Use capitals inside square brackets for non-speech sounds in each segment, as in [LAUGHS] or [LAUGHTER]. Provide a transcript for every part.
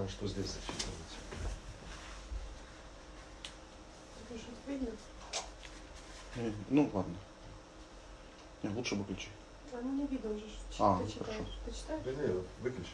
А что здесь зачитывать? Что-то видно? Не, Ну ладно. Не, лучше выключи. А ну не видно уже, А, ты ну, читаешь. хорошо. Ты читаешь? Да не, выключи.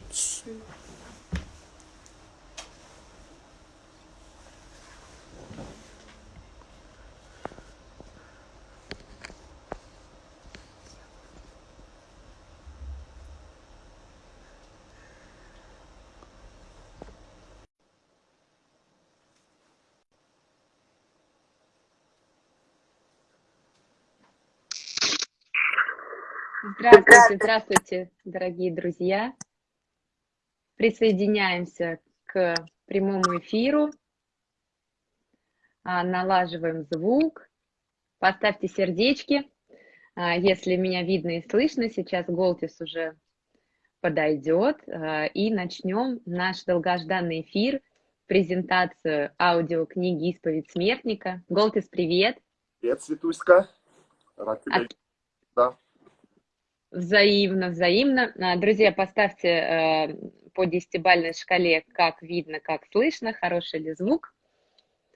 Здравствуйте, здравствуйте, дорогие друзья. Присоединяемся к прямому эфиру. А, Налаживаем звук. Поставьте сердечки, а, если меня видно и слышно. Сейчас Голтис уже подойдет. а, И начнем наш долгожданный эфир, презентацию аудиокниги «Исповедь смертника». Голтис, привет! Привет, Светуська. Рад тебя От-. Да. Взаимно, взаимно. А, Друзья, поставьте э, по десятибалльной шкале, как видно, как слышно, хороший ли звук.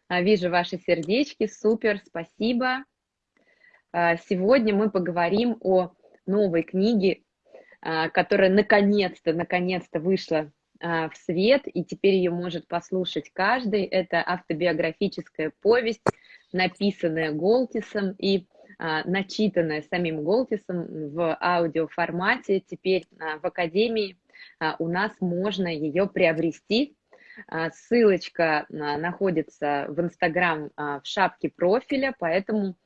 А, Вижу ваши сердечки, супер, спасибо. А, Сегодня мы поговорим о новой книге, которая наконец-то, наконец-то вышла в свет, и теперь ее может послушать каждый. Это автобиографическая повесть, написанная Голтисом и а, начитанная самим Голтисом в аудиоформате. Теперь а, в Академии а, у нас можно ее приобрести. А, Ссылочка а, находится в Инстаграм а, в шапке профиля, поэтому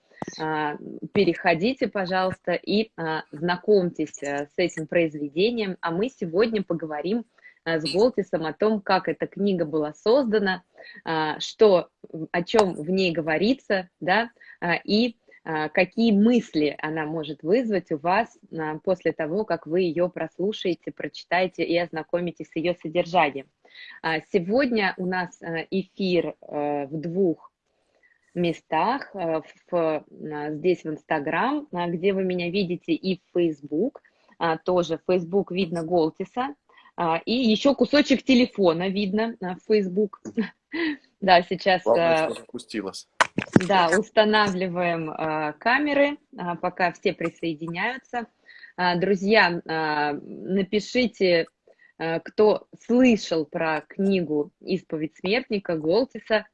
а, переходите, пожалуйста, и а, знакомьтесь а, с этим произведением. А мы сегодня поговорим а, с Голтисом о том, как эта книга была создана, а, что, о чем в ней говорится, да, а, и а, какие мысли она может вызвать у вас а, после того, как вы ее прослушаете, прочитаете и ознакомитесь с ее содержанием. А, Сегодня у нас а, эфир а, в двух местах, а, в, а, здесь в Инстаграм, а, где вы меня видите, и в Фейсбук, а, тоже в Фейсбук видно Голтиса, а, и еще кусочек телефона видно а, в Фейсбук. [LAUGHS] Да, сейчас Главное, а, что запустилось. Да, устанавливаем а, камеры, а, пока все присоединяются. А, друзья, а, напишите, а, кто слышал про книгу «Исповедь смертника» Голтиса.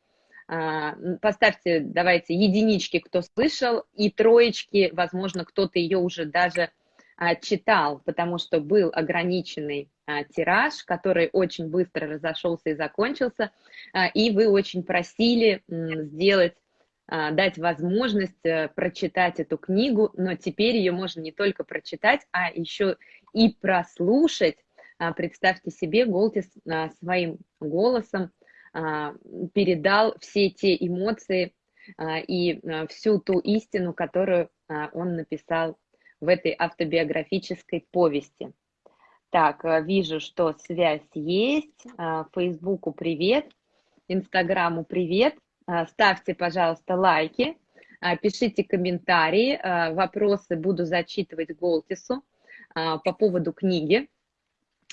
М, поставьте, давайте, единички, кто слышал, и троечки, возможно, кто-то ее уже даже а, читал, потому что был ограниченный тираж, который очень быстро разошелся и закончился, и вы очень просили сделать дать возможность э, прочитать эту книгу, но теперь ее можно не только прочитать, а еще и прослушать. А, Представьте себе, Голтис а, своим голосом а, передал все те эмоции а, и а, всю ту истину, которую а, он написал в этой автобиографической повести. Так, а, вижу, что связь есть. А, Фейсбуку привет, Инстаграму привет. А, Ставьте, пожалуйста, лайки, а, пишите комментарии, а, вопросы буду зачитывать Голтису по поводу книги.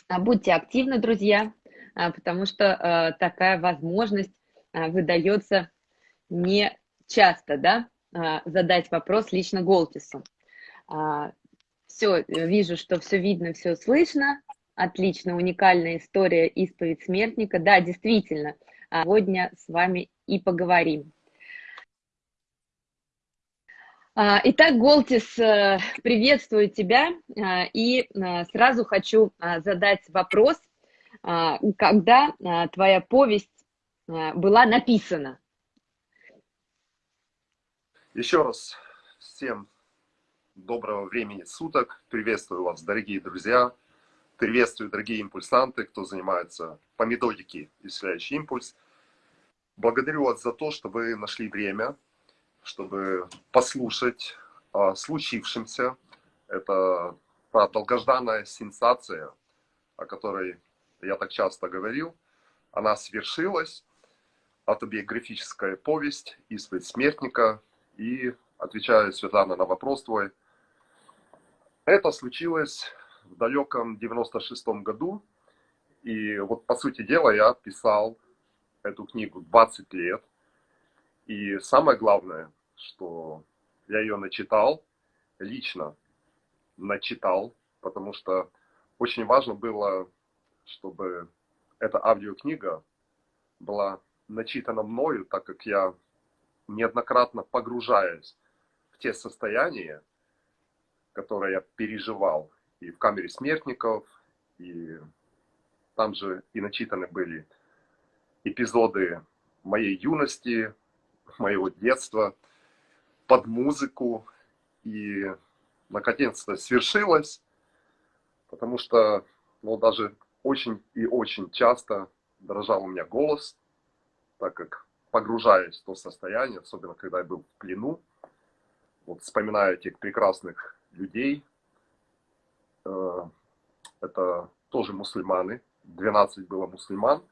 Будьте активны, друзья, потому что такая возможность выдается не часто, да, задать вопрос лично Голтису. Все, вижу, что все видно, все слышно. Отлично, уникальная история исповедь смертника. Да, действительно, сегодня с вами и поговорим. А, Итак, Голтис, э, приветствую тебя а, и э, сразу хочу а, задать вопрос, когда твоя повесть была написана? Еще раз всем доброго времени суток. Приветствую вас, дорогие друзья. Приветствую, дорогие импульсанты, кто занимается по методике исцеляющий импульс. Благодарю вас за то, что вы нашли время, чтобы послушать о случившемся. Это та долгожданная сенсация, о которой я так часто говорил. Она свершилась. Автобиографическая повесть «Исповедь смертника». И отвечаю, Светлана, на вопрос твой. Это случилось в далеком 96-м году. И вот, по сути дела, я писал эту книгу 20 лет. И самое главное, что я ее начитал, лично начитал, потому что очень важно было, чтобы эта аудиокнига была начитана мною, так как я неоднократно погружаюсь в те состояния, которые я переживал и в камере смертников, и там же и начитаны были эпизоды моей юности, моего детства, под музыку. И наконец-то свершилось, потому что ну, даже очень и очень часто дрожал у меня голос, так как погружаясь в то состояние, особенно когда я был в плену, вот вспоминаю этих прекрасных людей, э, это тоже мусульманы, 12 было мусульман,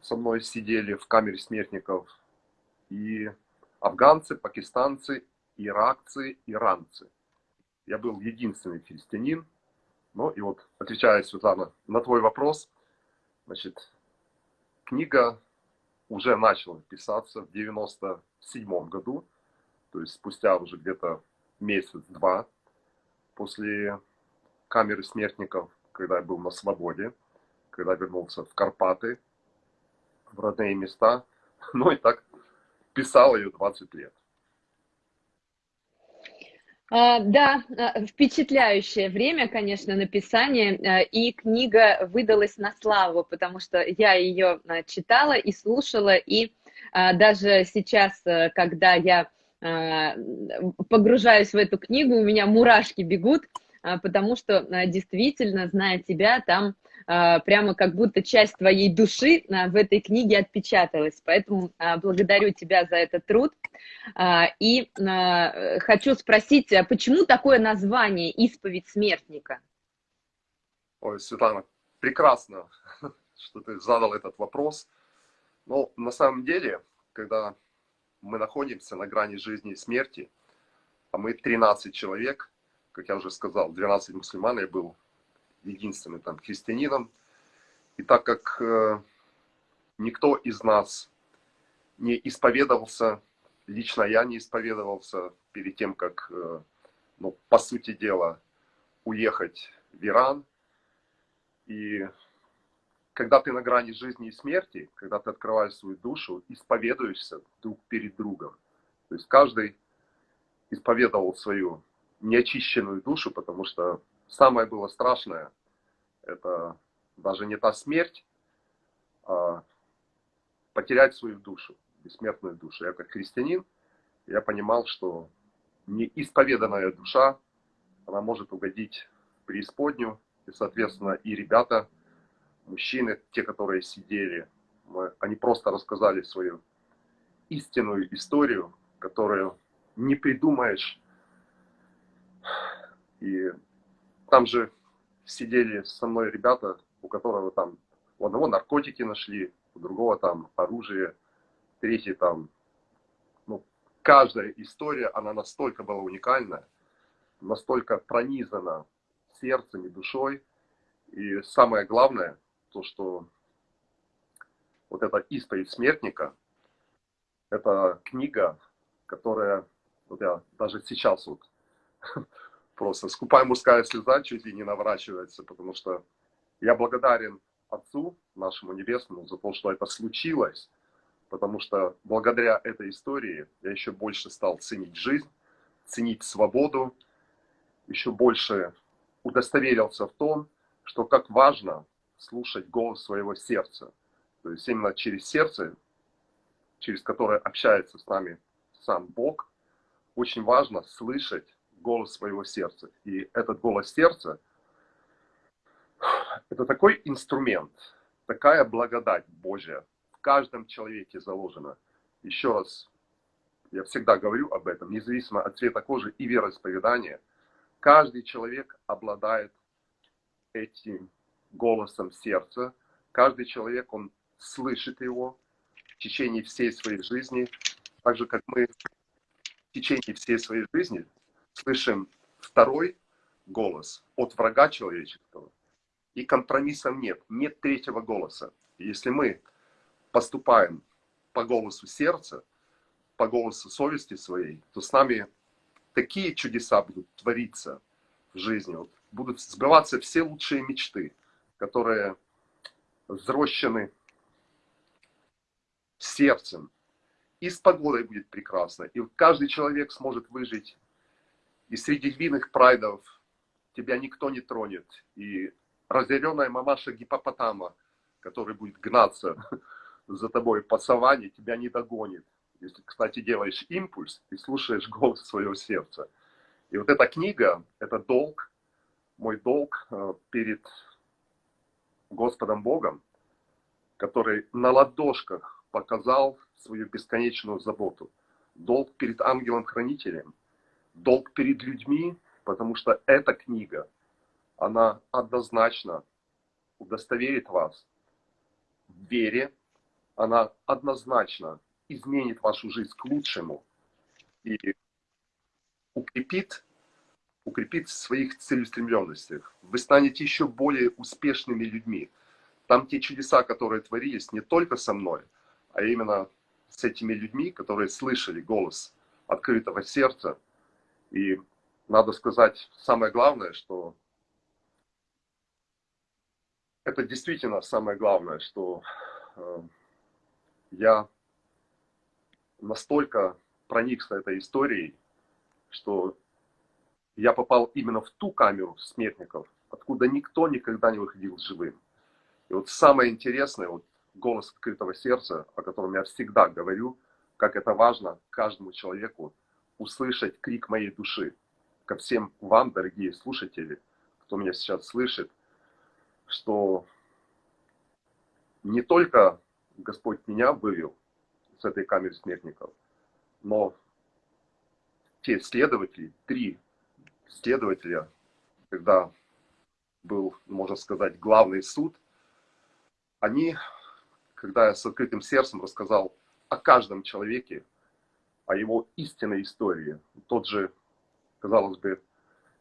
со мной сидели в камере смертников, и афганцы, пакистанцы, иракцы, иранцы. Я был единственный христианин. Ну и вот, отвечая, Светлана, на твой вопрос, значит, книга уже начала писаться в 97 году, то есть спустя уже где-то месяц-два после камеры смертников, когда я был на свободе, когда вернулся в Карпаты, в родные места. [LAUGHS] Ну и так писал ее 20 лет. А, да, а, впечатляющее время, конечно, написания, а, и книга выдалась на славу, потому что я ее читала и слушала, и даже сейчас, когда я погружаюсь в эту книгу, у меня мурашки бегут, потому что действительно, зная тебя, там прямо как будто часть твоей души а, в этой книге отпечаталась. Поэтому а, благодарю тебя за этот труд. И хочу спросить, почему такое название «Исповедь смертника»? Ой, Светлана, прекрасно, [LAUGHS] что ты задал этот вопрос. Но на самом деле, когда мы находимся на грани жизни и смерти, а мы 13 человек, как я уже сказал, 12 мусульман, я был единственным там христианином. И так как э, никто из нас не исповедовался, лично я не исповедовался перед тем, как, э, ну, по сути дела, уехать в Иран. И когда ты на грани жизни и смерти, когда ты открываешь свою душу, исповедуешься друг перед другом. То есть каждый исповедовал свою неочищенную душу, потому что самое было страшное, это даже не та смерть, а потерять свою душу, бессмертную душу. Я как христианин, я понимал, что неисповеданная душа, она может угодить преисподнюю, и, соответственно, и ребята, мужчины, те, которые сидели, мы, они просто рассказали свою истинную историю, которую не придумаешь. И там же сидели со мной ребята, у которого там, у одного наркотики нашли, у другого там оружие, третий там, ну, каждая история, она настолько была уникальна, настолько пронизана сердцем и душой. И самое главное, то, что вот эта исповедь смертника, это книга, которая, вот я даже сейчас вот просто скупая мужская слеза чуть ли не наворачивается, потому что я благодарен Отцу нашему Небесному за то, что это случилось, потому что благодаря этой истории я еще больше стал ценить жизнь, ценить свободу, еще больше удостоверился в том, что как важно слушать голос своего сердца. То есть именно через сердце, через которое общается с нами сам Бог, очень важно слышать голос своего сердца. И этот голос сердца – это такой инструмент, такая благодать Божья в каждом человеке заложена. Еще раз, я всегда говорю об этом, независимо от цвета кожи и вероисповедания, каждый человек обладает этим голосом сердца. Каждый человек, он слышит его в течение всей своей жизни, так же, как мы в течение всей своей жизни слышим второй голос от врага человеческого. и компромиссов нет, нет третьего голоса. Если мы поступаем по голосу сердца, по голосу совести своей, то с нами такие чудеса будут твориться в жизни. Вот будут сбываться все лучшие мечты, которые взрощены сердцем. И с погодой будет прекрасно. И каждый человек сможет выжить. И среди львиных прайдов тебя никто не тронет. И разъяренная мамаша гипопотама, который будет гнаться [LAUGHS] за тобой по саванне, тебя не догонит. Если, кстати, делаешь импульс и слушаешь [LAUGHS] голос своего сердца. И вот эта книга, это долг, мой долг э, перед Господом Богом, который на ладошках показал свою бесконечную заботу. Долг перед ангелом-хранителем, долг перед людьми, потому что эта книга, она однозначно удостоверит вас в вере, она однозначно изменит вашу жизнь к лучшему и укрепит, укрепит в своих целеустремленностях. Вы станете еще более успешными людьми. Там те чудеса, которые творились не только со мной, а именно с этими людьми, которые слышали голос открытого сердца. И надо сказать, самое главное, что это действительно самое главное, что э, я настолько проникся этой историей, что я попал именно в ту камеру смертников, откуда никто никогда не выходил живым. И вот самое интересное, вот голос открытого сердца, о котором я всегда говорю, как это важно каждому человеку услышать крик моей души. Ко всем вам, дорогие слушатели, кто меня сейчас слышит, что не только Господь меня вывел с этой камеры смертников, но те следователи, три следователя, когда был, можно сказать, главный суд, они когда я с открытым сердцем рассказал о каждом человеке, о его истинной истории. Тот же, казалось бы,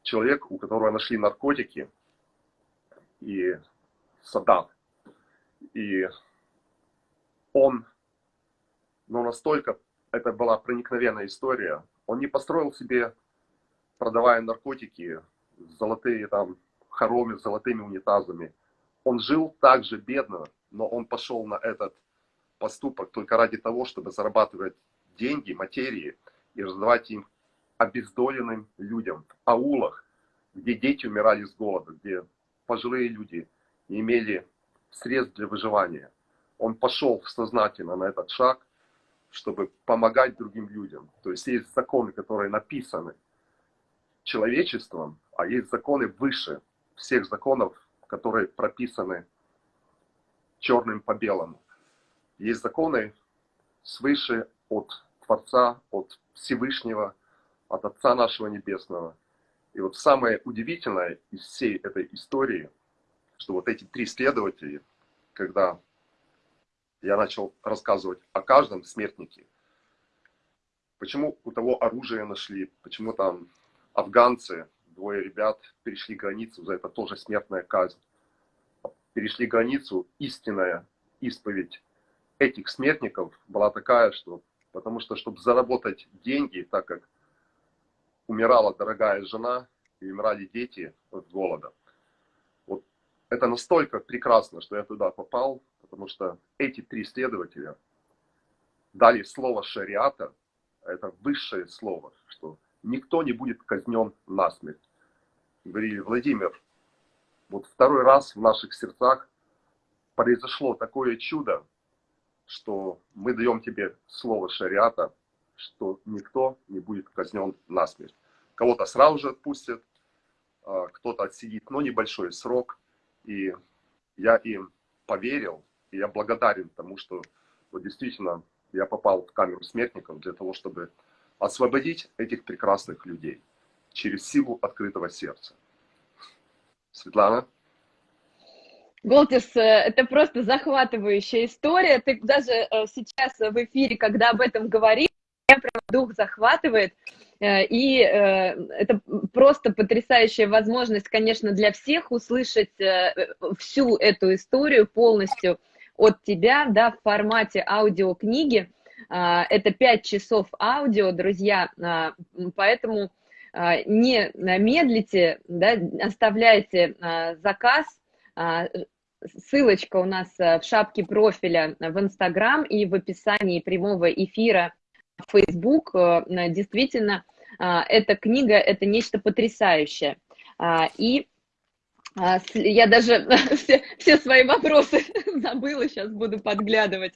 человек, у которого нашли наркотики и Саддам. И он, ну настолько, это была проникновенная история, он не построил себе, продавая наркотики, золотые там хоромы с золотыми унитазами. Он жил так же бедно, но он пошел на этот поступок только ради того, чтобы зарабатывать деньги, материи и раздавать им обездоленным людям в аулах, где дети умирали с голода, где пожилые люди не имели средств для выживания. Он пошел сознательно на этот шаг, чтобы помогать другим людям. То есть есть законы, которые написаны человечеством, а есть законы выше всех законов, которые прописаны черным по белому. Есть законы свыше от Творца, от Всевышнего, от Отца нашего Небесного. И вот самое удивительное из всей этой истории, что вот эти три следователя, когда я начал рассказывать о каждом смертнике, почему у того оружие нашли, почему там афганцы, двое ребят перешли границу, за это тоже смертная казнь перешли границу, истинная исповедь этих смертников была такая, что потому что, чтобы заработать деньги, так как умирала дорогая жена и умирали дети от голода, вот это настолько прекрасно, что я туда попал, потому что эти три следователя дали слово шариата, это высшее слово, что никто не будет казнен насмерть. Говорили, Владимир, вот второй раз в наших сердцах произошло такое чудо, что мы даем тебе слово шариата, что никто не будет казнен насмерть. Кого-то сразу же отпустят, а, кто-то отсидит, но небольшой срок. И я им поверил, и я благодарен тому, что вот действительно я попал в камеру смертников для того, чтобы освободить этих прекрасных людей через силу открытого сердца. Светлана? Голтис, э, это просто захватывающая история. Ты даже э, сейчас в эфире, когда об этом говоришь, меня прям дух захватывает. Э, и это просто потрясающая возможность, конечно, для всех услышать всю эту историю полностью от тебя, да, в формате аудиокниги. Это 5 часов аудио, друзья, поэтому не медлите, да, оставляйте заказ, ссылочка у нас в шапке профиля в Инстаграм и в описании прямого эфира в Facebook. Действительно, эта книга – это нечто потрясающее. И я даже [LAUGHS] все, все свои вопросы [LAUGHS] забыла, сейчас буду подглядывать.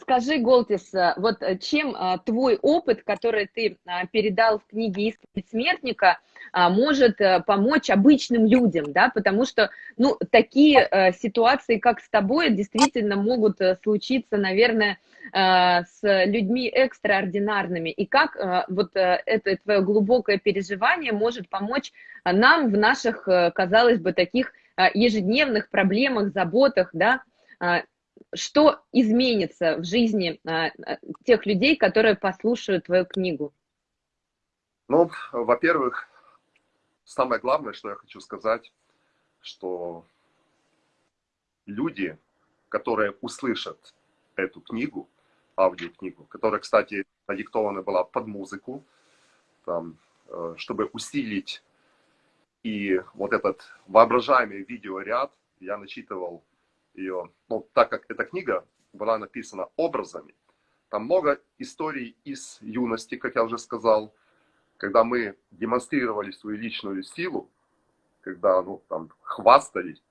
Скажи, Голтис, вот чем твой опыт, который ты передал в книге «Исповедь смертника», может помочь обычным людям, да, потому что, ну, такие ситуации, как с тобой, действительно могут случиться, наверное, с людьми экстраординарными, и как вот это твое глубокое переживание может помочь нам в наших, казалось бы, таких ежедневных проблемах, заботах, да, что изменится в жизни а, а, тех людей, которые послушают твою книгу? Ну, во-первых, самое главное, что я хочу сказать, что люди, которые услышат эту книгу, аудиокнигу, которая, кстати, надиктована была под музыку, там, э, чтобы усилить и вот этот воображаемый видеоряд, я начитывал ее, ну, так как эта книга была написана образами, там много историй из юности, как я уже сказал, когда мы демонстрировали свою личную силу, когда ну, там, хвастались,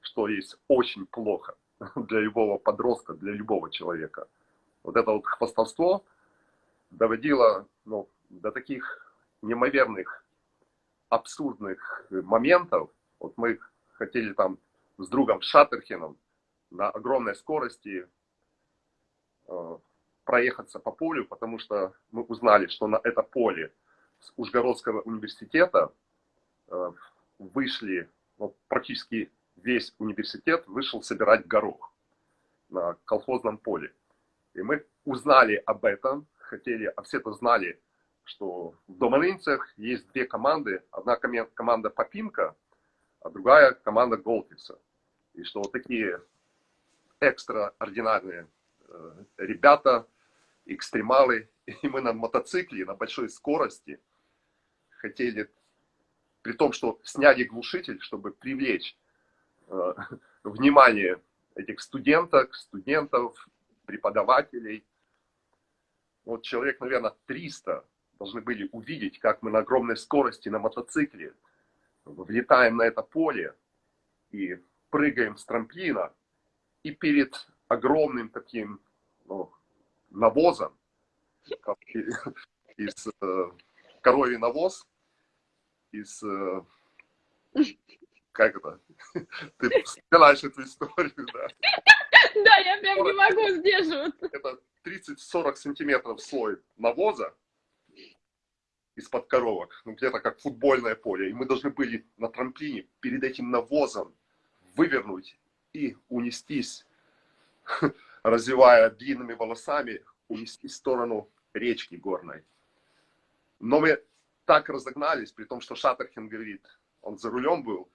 что есть очень плохо [LAUGHS] для любого подростка, для любого человека. Вот это вот хвастовство доводило ну, до таких неимоверных, абсурдных моментов. Вот мы хотели там с другом Шаттерхеном на огромной скорости э, проехаться по полю, потому что мы узнали, что на это поле с Ужгородского университета э, вышли, ну, практически весь университет вышел собирать горох на колхозном поле. И мы узнали об этом, хотели, а все это знали, что в Доманинцах есть две команды. Одна команда Попинка, а другая команда Голтиса. И что вот такие экстраординарные э, ребята, экстремалы, [LAUGHS] и мы на мотоцикле на большой скорости хотели, при том, что сняли глушитель, чтобы привлечь э, [LAUGHS] внимание этих студенток, студентов, преподавателей. Вот человек, наверное, 300 должны были увидеть, как мы на огромной скорости на мотоцикле влетаем на это поле и прыгаем с трамплина, и перед огромным таким ну, навозом, [LAUGHS] из э, коровий навоз, из, э, как это, [LAUGHS] ты вспоминаешь эту историю, да? Да, я прям не могу сдерживаться. Это 30-40 сантиметров слой навоза из-под коровок, ну где-то как футбольное поле, и мы должны были на трамплине перед этим навозом вывернуть и унестись, [LAUGHS] развивая длинными волосами, унести в сторону речки горной. Но мы так разогнались, при том, что Шаттерхен говорит, он за рулем был,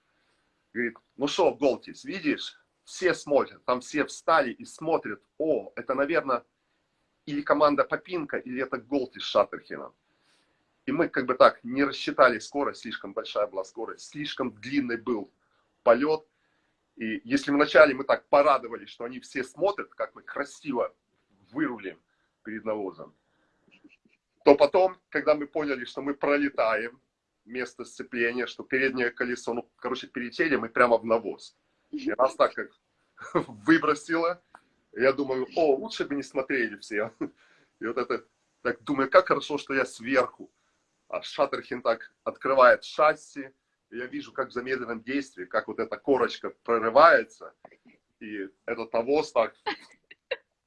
говорит, ну что, Голтис, видишь, все смотрят, там все встали и смотрят, о, это, наверное, или команда Попинка, или это Голтис с. И мы как бы так не рассчитали скорость, слишком большая была скорость, слишком длинный был полет, и если вначале мы так порадовались, что они все смотрят, как мы красиво вырулим перед навозом, то потом, когда мы поняли, что мы пролетаем место сцепления, что переднее колесо, ну, короче, перетели мы прямо в навоз. И нас так как [LAUGHS] выбросило, я думаю, о, лучше бы не смотрели все. [LAUGHS] И вот это, так думаю, как хорошо, что я сверху. А Шаттерхин так открывает шасси, я вижу, как в замедленном действии, как вот эта корочка прорывается, и этот навоз так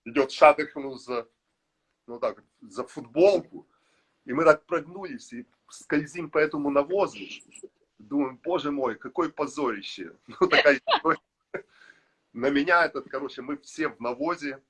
идет Шаттерхану за, ну так, за футболку, и мы так прогнулись и скользим по этому навозу. Думаем, боже мой, какое позорище. [LAUGHS] Ну, такая На меня этот, короче, мы все в навозе,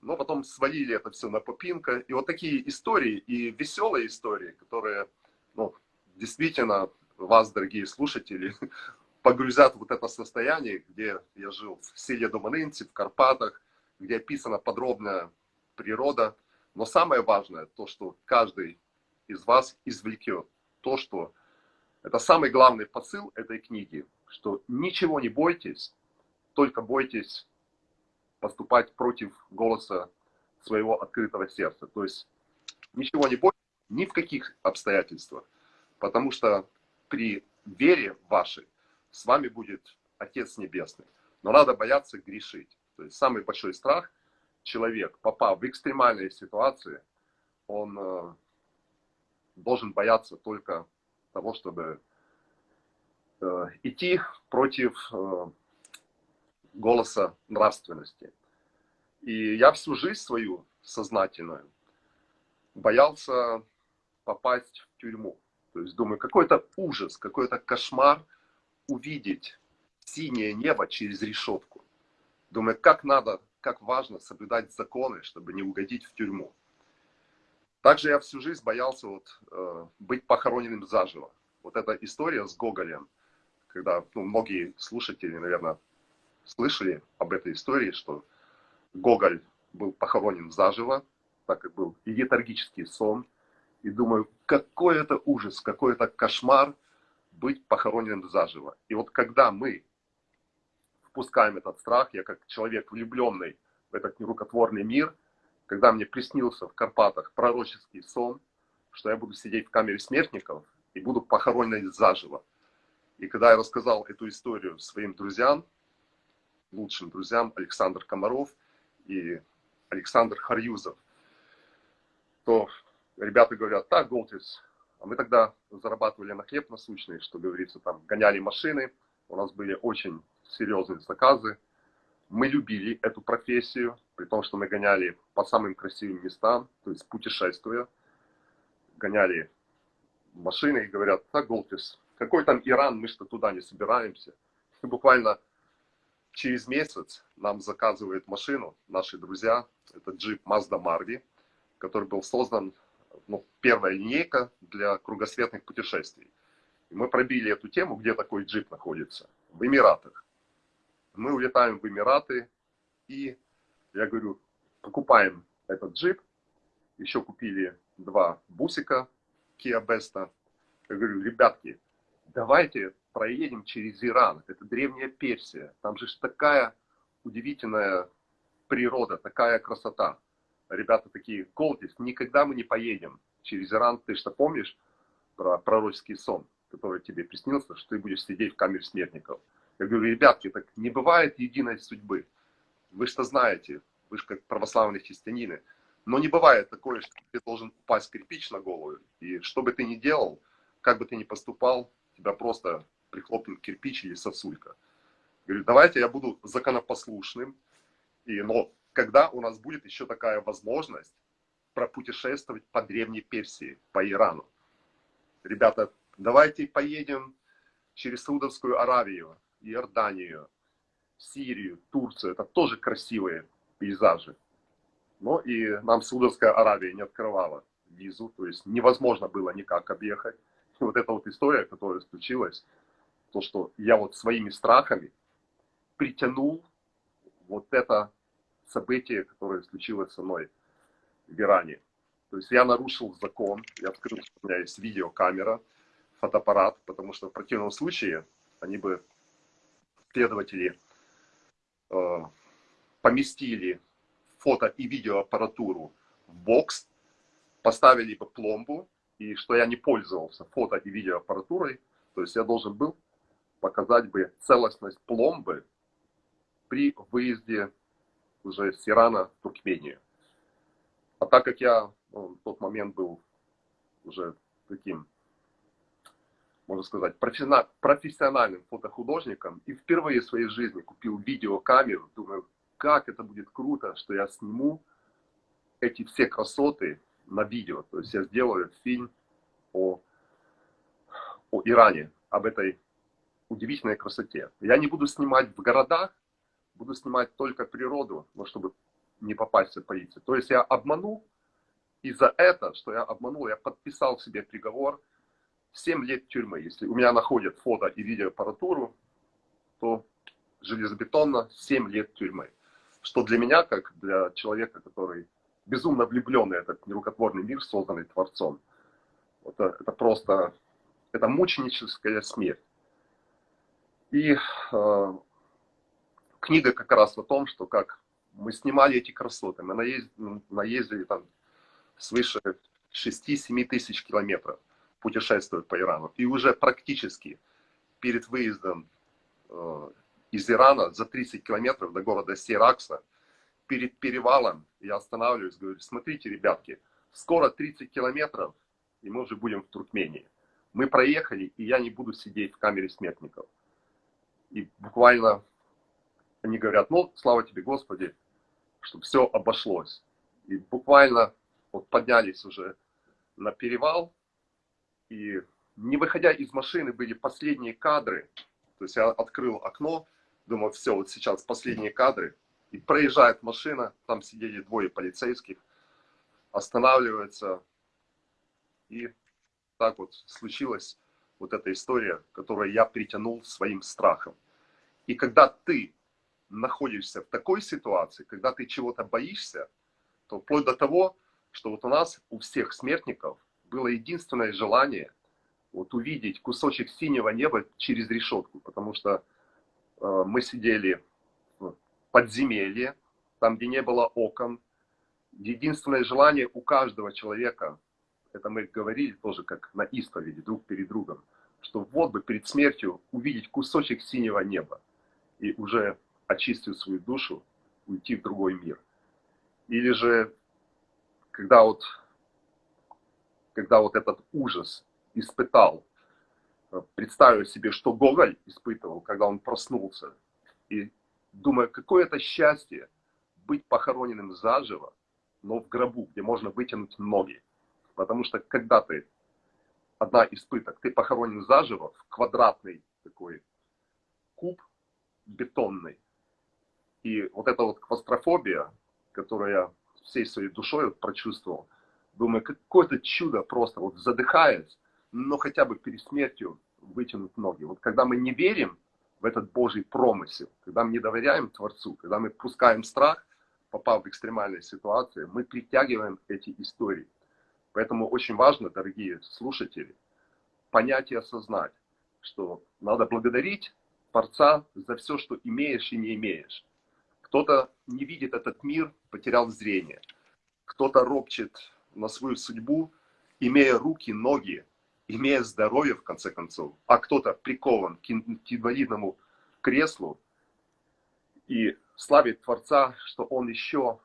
но потом свалили это все на Попинка. И вот такие истории, и веселые истории, которые ну, действительно вас, дорогие слушатели, [LAUGHS] погрузят в вот это состояние, где я жил в селе Доманинці, в Карпатах, где описана подробная природа. Но самое важное, то, что каждый из вас извлекет то, что это самый главный посыл этой книги, что ничего не бойтесь, только бойтесь поступать против голоса своего открытого сердца. То есть ничего не бойтесь ни в каких обстоятельствах, потому что при вере вашей с вами будет Отец Небесный. Но надо бояться грешить. То есть самый большой страх человек, попав в экстремальные ситуации, он э, должен бояться только того, чтобы э, идти против э, голоса нравственности. И я всю жизнь свою сознательную боялся попасть в тюрьму. То есть думаю, какой-то ужас, какой-то кошмар увидеть синее небо через решетку. Думаю, как надо, как важно соблюдать законы, чтобы не угодить в тюрьму. Также я всю жизнь боялся вот, э, быть похороненным заживо. Вот эта история с Гоголем, когда ну, многие слушатели, наверное, слышали об этой истории, что Гоголь был похоронен заживо, так как был летаргический сон. И думаю, какой это ужас, какой это кошмар быть похороненным заживо. И вот когда мы впускаем этот страх, я как человек влюбленный в этот нерукотворный мир, когда мне приснился в Карпатах пророческий сон, что я буду сидеть в камере смертников и буду похоронен заживо. И когда я рассказал эту историю своим друзьям, лучшим друзьям, Александр Комаров и Александр Харьюзов, то ребята говорят, так, Голтис, а мы тогда зарабатывали на хлеб насущный, что говорится, там гоняли машины, у нас были очень серьезные заказы. Мы любили эту профессию, при том, что мы гоняли по самым красивым местам, то есть путешествуя, гоняли машины и говорят, так, Голтис, какой там Иран, мы что туда не собираемся. И буквально через месяц нам заказывают машину наши друзья, это джип Mazda Marvi, который был создан, ну, первая линейка для кругосветных путешествий. И мы пробили эту тему, где такой джип находится, в Эмиратах. Мы улетаем в Эмираты, и я говорю, покупаем этот джип, еще купили два бусика Kia Besta. Я говорю, ребятки, давайте проедем через Иран. Это древняя Персия. Там же такая удивительная природа, такая красота. Ребята такие, Голдис, никогда мы не поедем через Иран. Ты что помнишь про пророческий сон, который тебе приснился, что ты будешь сидеть в камере смертников? Я говорю, ребятки, так не бывает единой судьбы. Вы что знаете, вы же как православные христианины. Но не бывает такое, что ты должен упасть кирпич на голову. И что бы ты ни делал, как бы ты ни поступал, тебя просто прихлопнет кирпич или сосулька. Говорю, давайте я буду законопослушным, и, но когда у нас будет еще такая возможность пропутешествовать по Древней Персии, по Ирану. Ребята, давайте поедем через Саудовскую Аравию, Иорданию, Сирию, Турцию. Это тоже красивые пейзажи. Но и нам Саудовская Аравия не открывала визу, то есть невозможно было никак объехать. И вот эта вот история, которая случилась, то, что я вот своими страхами притянул вот это событие, которое случилось со мной в Иране. То есть я нарушил закон, я открыл, что у меня есть видеокамера, фотоаппарат, потому что в противном случае они бы, следователи, э, поместили фото и видеоаппаратуру в бокс, поставили бы пломбу, и что я не пользовался фото и видеоаппаратурой, то есть я должен был показать бы целостность пломбы при выезде уже с Ирана в Туркмению. А так как я ну, в тот момент был уже таким, можно сказать, профессиональным фотохудожником и впервые в своей жизни купил видеокамеру, думаю, как это будет круто, что я сниму эти все красоты на видео. То есть я сделаю фильм о, о Иране, об этой удивительной красоте. Я не буду снимать в городах, буду снимать только природу, но чтобы не попасть в полицию. То есть я обманул, и за это, что я обманул, я подписал себе приговор 7 лет тюрьмы. Если у меня находят фото и видеоаппаратуру, то железобетонно 7 лет тюрьмы. Что для меня, как для человека, который безумно влюбленный в этот нерукотворный мир, созданный Творцом, это, это просто, это мученическая смерть. И э, книга как раз о том, что как мы снимали эти красоты, мы наездили, наездили там свыше 6-7 тысяч километров путешествуя по Ирану. И уже практически перед выездом э, из Ирана за 30 километров до города Сейракса, перед перевалом я останавливаюсь, говорю, смотрите, ребятки, скоро 30 километров, и мы уже будем в Туркмении. Мы проехали, и я не буду сидеть в камере смертников. И буквально они говорят, ну, слава тебе, Господи, что все обошлось. И буквально вот поднялись уже на перевал, и не выходя из машины были последние кадры. То есть я открыл окно, думал, все, вот сейчас последние кадры. И проезжает машина, там сидели двое полицейских, останавливается. И так вот случилась вот эта история, которую я притянул своим страхом. И когда ты находишься в такой ситуации, когда ты чего-то боишься, то вплоть до того, что вот у нас, у всех смертников, было единственное желание вот увидеть кусочек синего неба через решетку, потому что э, мы сидели в подземелье, там, где не было окон. Единственное желание у каждого человека, это мы говорили тоже как на исповеди друг перед другом, что вот бы перед смертью увидеть кусочек синего неба и уже очистив свою душу, уйти в другой мир. Или же, когда вот, когда вот этот ужас испытал, представив себе, что Гоголь испытывал, когда он проснулся, и думая, какое это счастье быть похороненным заживо, но в гробу, где можно вытянуть ноги. Потому что когда ты, одна из пыток, ты похоронен заживо в квадратный такой куб бетонный, и вот эта вот клаустрофобия, которую я всей своей душой прочувствовал, думаю, какое-то чудо просто, вот задыхаясь, но хотя бы перед смертью вытянуть ноги. Вот когда мы не верим в этот Божий промысел, когда мы не доверяем Творцу, когда мы пускаем страх, попав в экстремальные ситуации, мы притягиваем эти истории. Поэтому очень важно, дорогие слушатели, понять и осознать, что надо благодарить Творца за все, что имеешь и не имеешь. Кто-то не видит этот мир, потерял зрение. Кто-то ропчет на свою судьбу, имея руки, ноги, имея здоровье, в конце концов. А кто-то прикован к инвалидному креслу и славит Творца, что он еще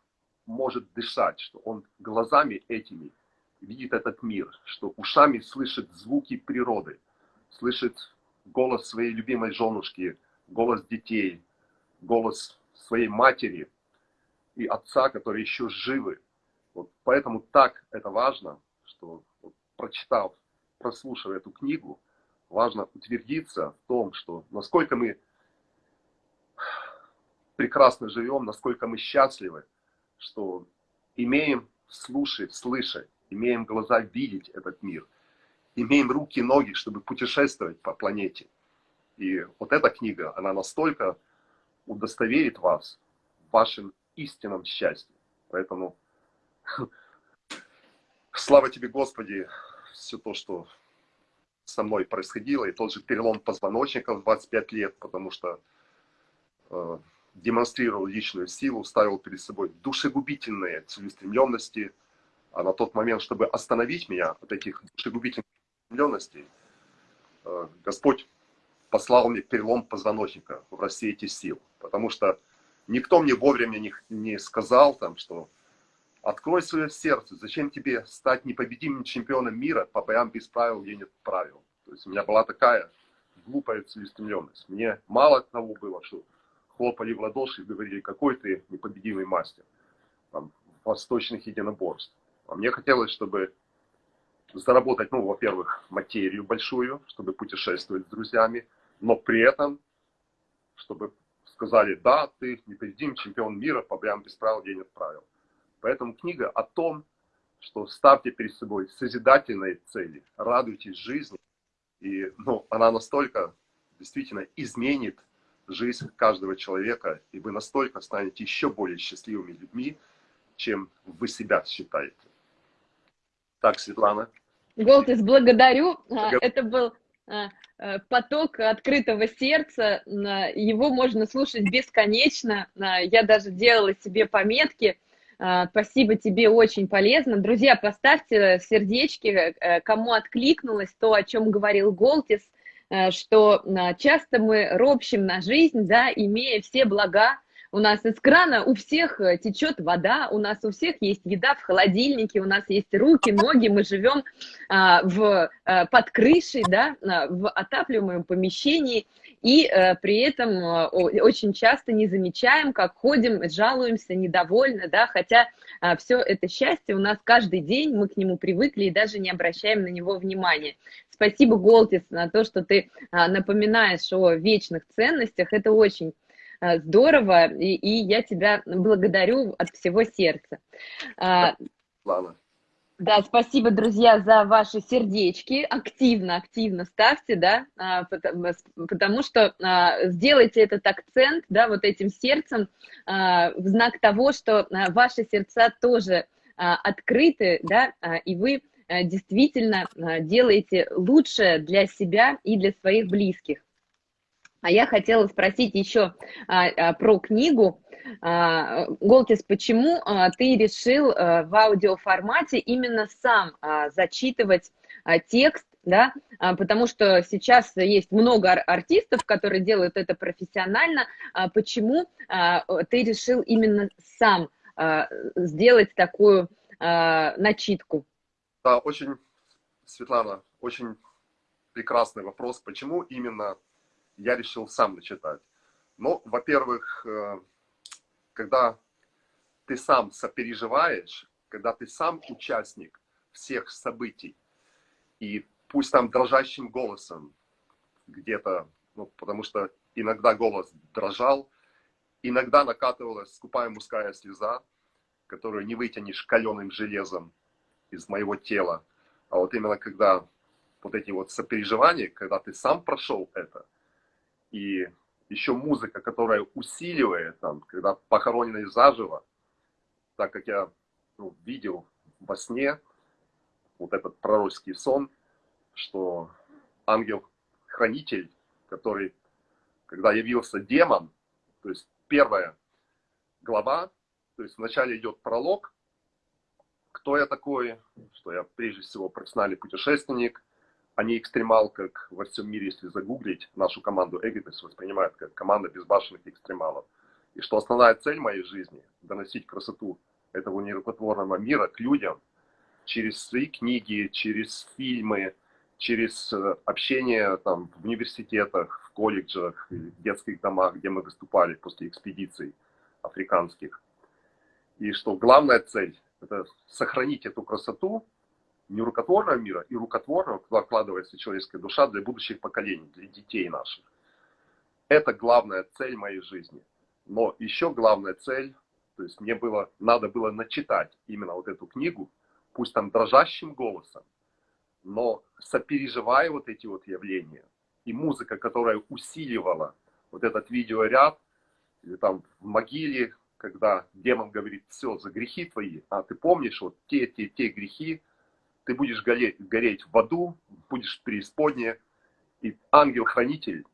может дышать, что он глазами этими видит этот мир, что ушами слышит звуки природы, слышит голос своей любимой женушки, голос детей, голос своей матери и отца, которые еще живы. Вот поэтому так это важно, что вот, прочитав, прослушав эту книгу, важно утвердиться в том, что насколько мы прекрасно живем, насколько мы счастливы, что имеем слушать, слышать, имеем глаза видеть этот мир, имеем руки и ноги, чтобы путешествовать по планете. И вот эта книга, она настолько удостоверит вас в вашем истинном счастье. Поэтому [LAUGHS] слава тебе, Господи, все то, что со мной происходило, и тот же перелом позвоночника в 25 лет, потому что э, демонстрировал личную силу, ставил перед собой душегубительные целеустремленности, а на тот момент, чтобы остановить меня от этих душегубительных целеустремленностей, э, Господь послал мне перелом позвоночника в рассеете сил. Потому что никто мне вовремя не, не сказал, там, что открой свое сердце, зачем тебе стать непобедимым чемпионом мира по боям без правил, где нет правил. То есть у меня была такая глупая целеустремленность. Мне мало того было, что хлопали в ладоши и говорили, какой ты непобедимый мастер там, восточных единоборств. А мне хотелось, чтобы заработать, ну, во-первых, материю большую, чтобы путешествовать с друзьями, но при этом, чтобы сказали, да, ты непобедимый чемпион мира, по прям без правил день отправил. Поэтому книга о том, что ставьте перед собой созидательные цели, радуйтесь жизни. И ну, она настолько действительно изменит жизнь каждого человека, и вы настолько станете еще более счастливыми людьми, чем вы себя считаете. Так, Светлана. Голтис, благодарю. благодарю. Это был поток открытого сердца. Его можно слушать бесконечно. А, я даже делала себе пометки. Спасибо тебе, очень полезно. Друзья, поставьте сердечки, э, кому откликнулось то, о чем говорил Голтис, э, что часто мы ропщим на жизнь, да, имея все блага, у нас из крана у всех э, течет вода, у нас у всех есть еда в холодильнике, у нас есть руки, ноги, мы живем а, в, а, под крышей, да, в отапливаемом помещении, и а, при этом а, очень часто не замечаем, как ходим, жалуемся, недовольны, да, хотя а, все это счастье у нас каждый день, мы к нему привыкли и даже не обращаем на него внимания. Спасибо, Голтис, на то, что ты а, напоминаешь о вечных ценностях, это очень здорово, и, и я тебя благодарю от всего сердца. А, Ладно. Да, спасибо, друзья, за ваши сердечки. Активно, активно ставьте, да, а, потому, потому что а, сделайте этот акцент, да, вот этим сердцем в знак того, что ваши сердца тоже открыты, да, и вы действительно делаете лучшее для себя и для своих близких. А я хотела спросить еще а, а, про книгу. А, Голтис, почему а, ты решил а, в аудиоформате именно сам а, зачитывать а, текст, да, а, потому что сейчас есть много артистов, которые делают это профессионально. А, почему а, ты решил именно сам сделать такую начитку? Да, очень, Светлана, очень прекрасный вопрос. Почему именно я решил сам начитать. Ну, во-первых, э, когда ты сам сопереживаешь, когда ты сам участник всех событий, и пусть там дрожащим голосом где-то, ну, потому что иногда голос дрожал, иногда накатывалась скупая мужская слеза, которую не вытянешь каленым железом из моего тела. А вот именно когда вот эти вот сопереживания, когда ты сам прошел это, и еще музыка, которая усиливает, там, когда похороненный заживо, так как я ну, видел во сне вот этот пророческий сон, что ангел-хранитель, который, когда явился демон, то есть первая глава, то есть вначале идет пролог, кто я такой, что я прежде всего профессиональный путешественник, не экстремал, как во всем мире, если загуглить, нашу команду Эгритес воспринимают как команда безбашенных экстремалов. И что основная цель моей жизни – доносить красоту этого нерукотворного мира к людям через свои книги, через фильмы, через э, общение там, в университетах, в колледжах, в детских домах, где мы выступали после экспедиций африканских. И что главная цель – это сохранить эту красоту нерукотворного мира и рукотворного, куда вкладывается человеческая душа для будущих поколений, для детей наших. Это главная цель моей жизни. Но еще главная цель, то есть мне было, надо было начитать именно вот эту книгу, пусть там дрожащим голосом, но сопереживая вот эти вот явления. И музыка, которая усиливала вот этот видеоряд, или там в могиле, когда демон говорит, все, за грехи твои, а ты помнишь вот те, те, те грехи, ты будешь гореть, гореть в аду, будешь в преисподней, и ангел-хранитель,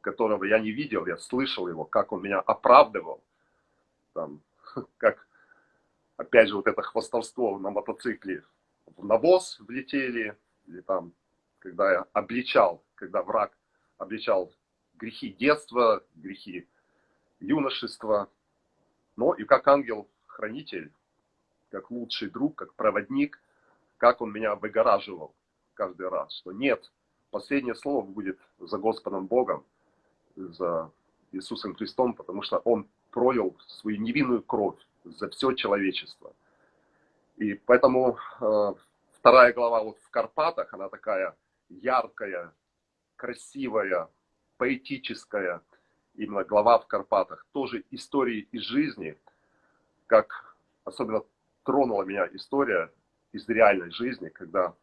которого я не видел, я слышал его, как он меня оправдывал, там, [LAUGHS] как, опять же, вот это хвостовство на мотоцикле в навоз влетели, или там, когда я обличал, когда враг обличал грехи детства, грехи юношества, но и как ангел-хранитель, как лучший друг, как проводник – как он меня выгораживал каждый раз, что нет, последнее слово будет за Господом Богом, за Иисусом Христом, потому что Он пролил свою невинную кровь за все человечество. И поэтому э, вторая глава вот в Карпатах, она такая яркая, красивая, поэтическая. именно глава в Карпатах, тоже истории из жизни, как особенно тронула меня история из реальной жизни, когда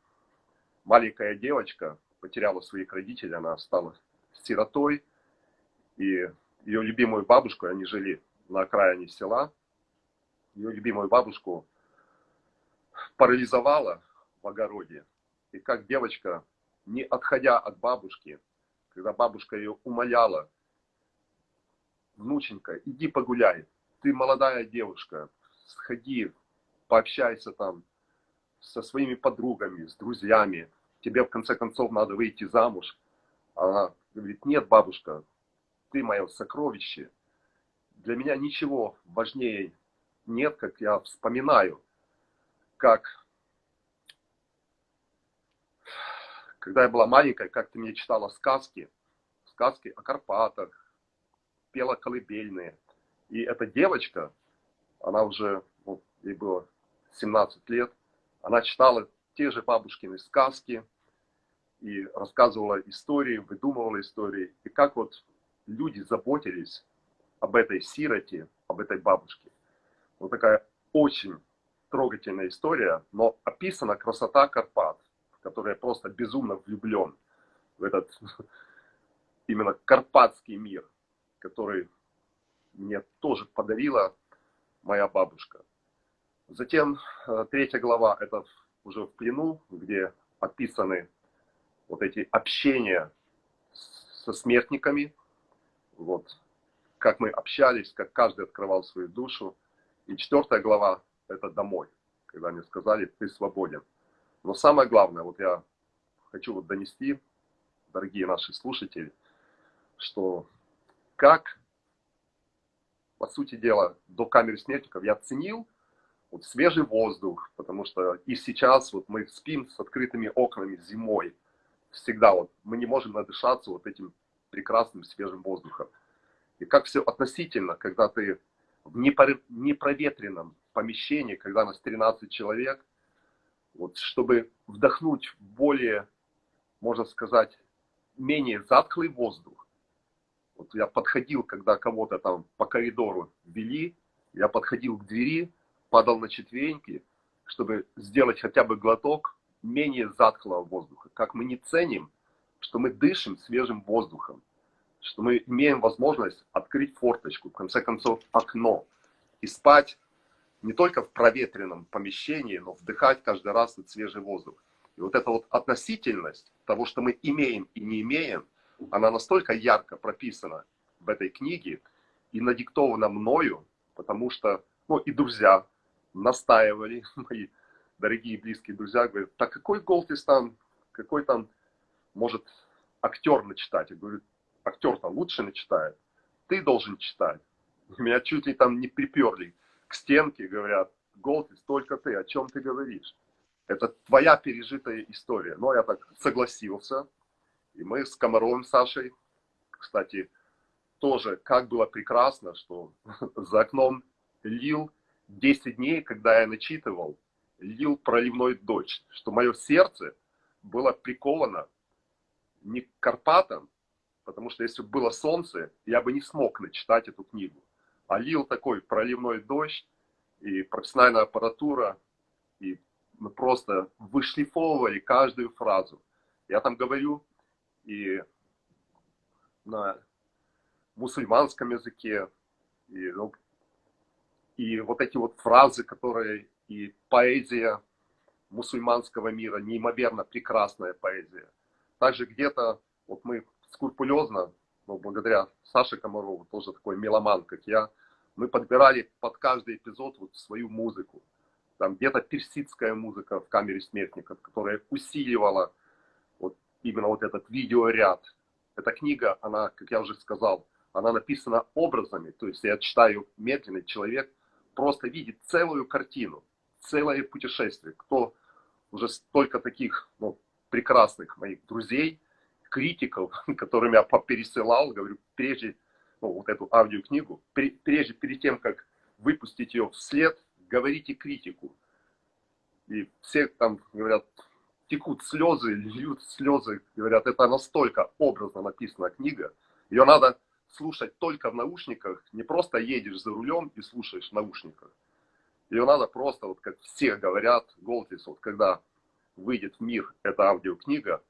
маленькая девочка потеряла своих родителей, она стала сиротой, и ее любимую бабушку, они жили на окраине села, ее любимую бабушку парализовала в огороде. И как девочка, не отходя от бабушки, когда бабушка ее умоляла, внученька, иди погуляй, ты молодая девушка, сходи, пообщайся там со своими подругами, с друзьями, тебе в конце концов надо выйти замуж. Она говорит, нет, бабушка, ты мое сокровище. Для меня ничего важнее нет, как я вспоминаю, как когда я была маленькая, как ты мне читала сказки, сказки о Карпатах, пела колыбельные. И эта девочка, она уже, ну, ей было 17 лет, она читала те же бабушкины сказки и рассказывала истории, выдумывала истории. И как вот люди заботились об этой сироте, об этой бабушке. Вот такая очень трогательная история, но описана красота Карпат, в которой я просто безумно влюблен в этот [LAUGHS] именно карпатский мир, который мне тоже подарила моя бабушка. Затем э, третья глава, это уже в плену, где описаны вот эти общения со смертниками, вот, как мы общались, как каждый открывал свою душу. И четвертая глава – это домой, когда мне сказали, ты свободен. Но самое главное, вот я хочу вот донести, дорогие наши слушатели, что как, по сути дела, до камеры смертников я ценил вот свежий воздух, потому что и сейчас вот мы спим с открытыми окнами зимой, всегда вот мы не можем надышаться вот этим прекрасным свежим воздухом. И как все относительно, когда ты в непроветренном помещении, когда нас 13 человек, вот, чтобы вдохнуть более, можно сказать, менее затхлый воздух. Вот я подходил, когда кого-то там по коридору вели, я подходил к двери, падал на четвереньки, чтобы сделать хотя бы глоток менее затхлого воздуха. Как мы не ценим, что мы дышим свежим воздухом что мы имеем возможность открыть форточку, в конце концов окно, и спать не только в проветренном помещении, но вдыхать каждый раз этот свежий воздух. И вот эта вот относительность того, что мы имеем и не имеем, она настолько ярко прописана в этой книге и надиктована мною, потому что, ну и друзья настаивали, [LAUGHS] мои дорогие близкие друзья, говорят, так какой Голтис там, какой там может актер начитать? Я говорю, актер-то лучше начитает, ты должен читать. Меня чуть ли там не приперли к стенке, говорят, Голтис, только ты, о чем ты говоришь? Это твоя пережитая история. Но я так согласился. И мы с Комаровым Сашей, кстати, тоже, как было прекрасно, что [LAUGHS] за окном лил 10 дней, когда я начитывал, лил проливной дождь, что мое сердце было приковано не к Карпатам, потому что если бы было солнце, я бы не смог начитать эту книгу. А лил такой проливной дождь, и профессиональная аппаратура, и мы просто вышлифовывали каждую фразу. Я там говорю и на мусульманском языке, и, ну, и вот эти вот фразы, которые и поэзия мусульманского мира, неимоверно прекрасная поэзия. Также где-то вот мы скрупулезно, ну, благодаря Саше Комарову, тоже такой меломан, как я, мы подбирали под каждый эпизод вот свою музыку. Там где-то персидская музыка в камере смертников, которая усиливала вот именно вот этот видеоряд. Эта книга, она, как я уже сказал, она написана образами, то есть я читаю медленно, человек просто видит целую картину, целое путешествие. Кто уже столько таких ну, прекрасных моих друзей, критиков, [LAUGHS] которым я пересылал, говорю, прежде, ну, вот эту аудиокнигу, прежде перед тем, как выпустить ее вслед, говорите критику. И все там говорят, текут слезы, льют слезы, говорят, это настолько образно написана книга, ее надо слушать только в наушниках, не просто едешь за рулем и слушаешь в наушниках. Ее надо просто, вот как все говорят, Голтис, вот когда выйдет в мир эта аудиокнига,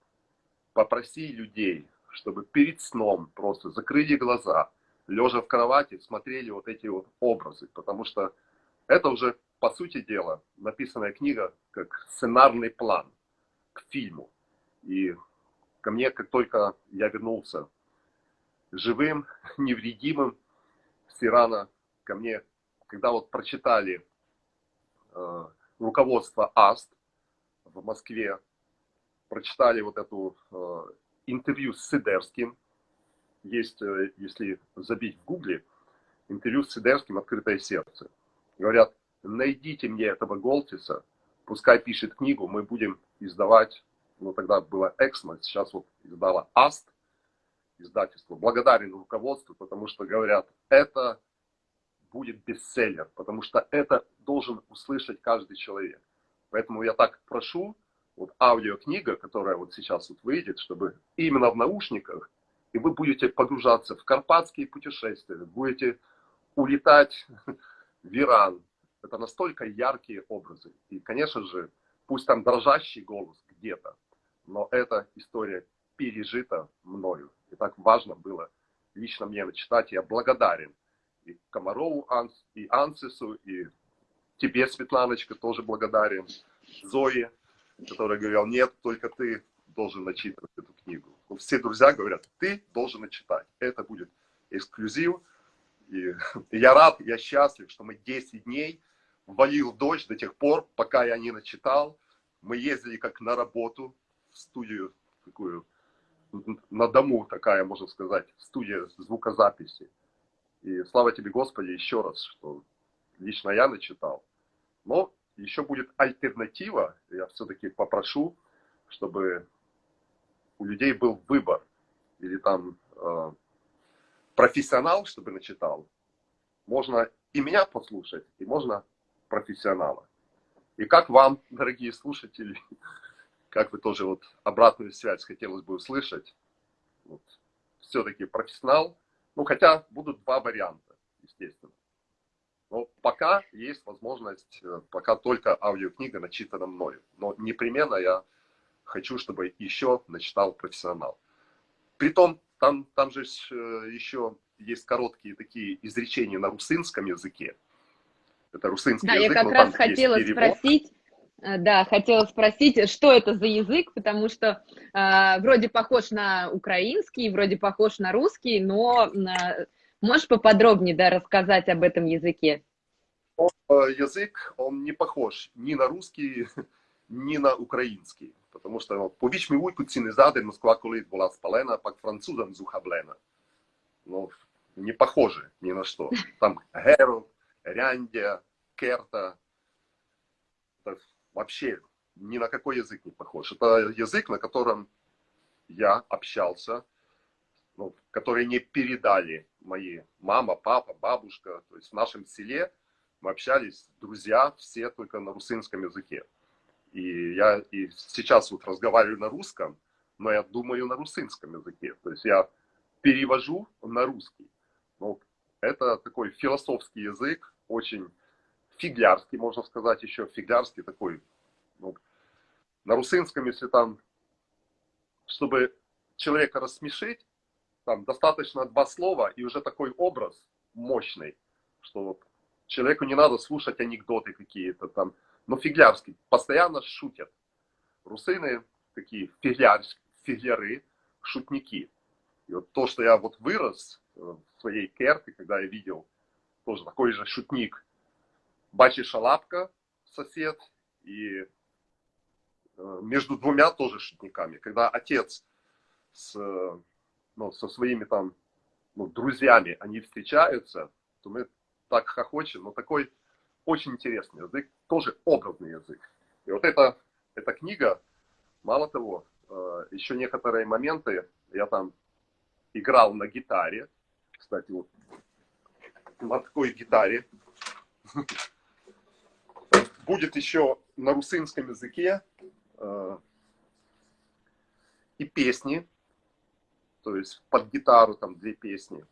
попроси людей, чтобы перед сном просто закрыли глаза, лежа в кровати, смотрели вот эти вот образы, потому что это уже, по сути дела, написанная книга как сценарный план к фильму. И ко мне, как только я вернулся живым, [LAUGHS] невредимым. С Ирана, ко мне, когда вот прочитали э, руководство АСТ в Москве, прочитали вот эту э, интервью с Сидерским, есть, э, если забить в гугле, интервью с Сидерским «Открытое сердце». Говорят, найдите мне этого Голтиса, пускай пишет книгу, мы будем издавать, ну тогда было Эксмо, сейчас вот издала АСТ, издательство. Благодарен руководству, потому что говорят, это будет бестселлер, потому что это должен услышать каждый человек. Поэтому я так прошу, вот аудиокнига, которая вот сейчас вот выйдет, чтобы именно в наушниках, и вы будете погружаться в карпатские путешествия, будете улетать в Иран. Это настолько яркие образы. И, конечно же, пусть там дрожащий голос где-то, но эта история пережита мною. И так важно было лично мне начитать. Я благодарен и Комарову, и Ансису, и тебе, Светланочка, тоже благодарен. Зои, которая говорила, нет, только ты должен начитывать эту книгу. Ну, все друзья говорят, ты должен начитать. Это будет эксклюзив. И [LAUGHS] я рад, я счастлив, что мы 10 дней валил дождь до тех пор, пока я не начитал. Мы ездили как на работу в студию такую на дому такая, можно сказать, студия звукозаписи. И слава тебе, Господи, еще раз, что лично я начитал. Но еще будет альтернатива, я все-таки попрошу, чтобы у людей был выбор. Или там э, профессионал, чтобы начитал. Можно и меня послушать, и можно профессионала. И как вам, дорогие слушатели, как вы тоже вот обратную связь хотелось бы услышать. Вот. Все-таки профессионал. Ну, хотя будут два варианта, естественно. Но пока есть возможность, э, пока только аудиокнига начитана мною. Но непременно я хочу, чтобы еще начитал профессионал. Притом, там, там же э, еще есть короткие такие изречения на русинском языке. Это русинский да, язык. я как раз хотела спросить, да, хотела спросить, что это за язык, потому что э, вроде похож на украинский, вроде похож на русский, но э, можешь поподробнее да, рассказать об этом языке? Он, э, язык, он не похож ни на русский, [LAUGHS] ни на украинский, потому что ну, повіч ми уйку ці Москва коли была спалена, пак французам зухаблена. Ну, не похоже ни на что. Там Геро, Ряндя, Керта, вообще ни на какой язык не похож. Это язык, на котором я общался, ну, который не передали мои мама, папа, бабушка. То есть в нашем селе мы общались, друзья, все только на русинском языке. И я и сейчас вот разговариваю на русском, но я думаю на русинском языке. То есть я перевожу на русский. Ну, это такой философский язык, очень фиглярский, можно сказать, еще фиглярский такой. Ну, на русинском, если там, чтобы человека рассмешить, там достаточно два слова, и уже такой образ мощный, что вот человеку не надо слушать анекдоты какие-то там. Но фиглярский, постоянно шутят. Русины такие фигляр, фигляры, шутники. И вот то, что я вот вырос э, в своей керке, когда я видел тоже такой же шутник Бачи Шалапка, сосед, и э, между двумя тоже шутниками. Когда отец с, ну, со своими там ну, друзьями, они встречаются, то мы так хохочем, но такой очень интересный язык, тоже образный язык. И вот эта, эта книга, мало того, э, еще некоторые моменты я там играл на гитаре, кстати, вот на такой гитаре, [LAUGHS] будет еще на русинском языке э, и песни, то есть под гитару там две песни.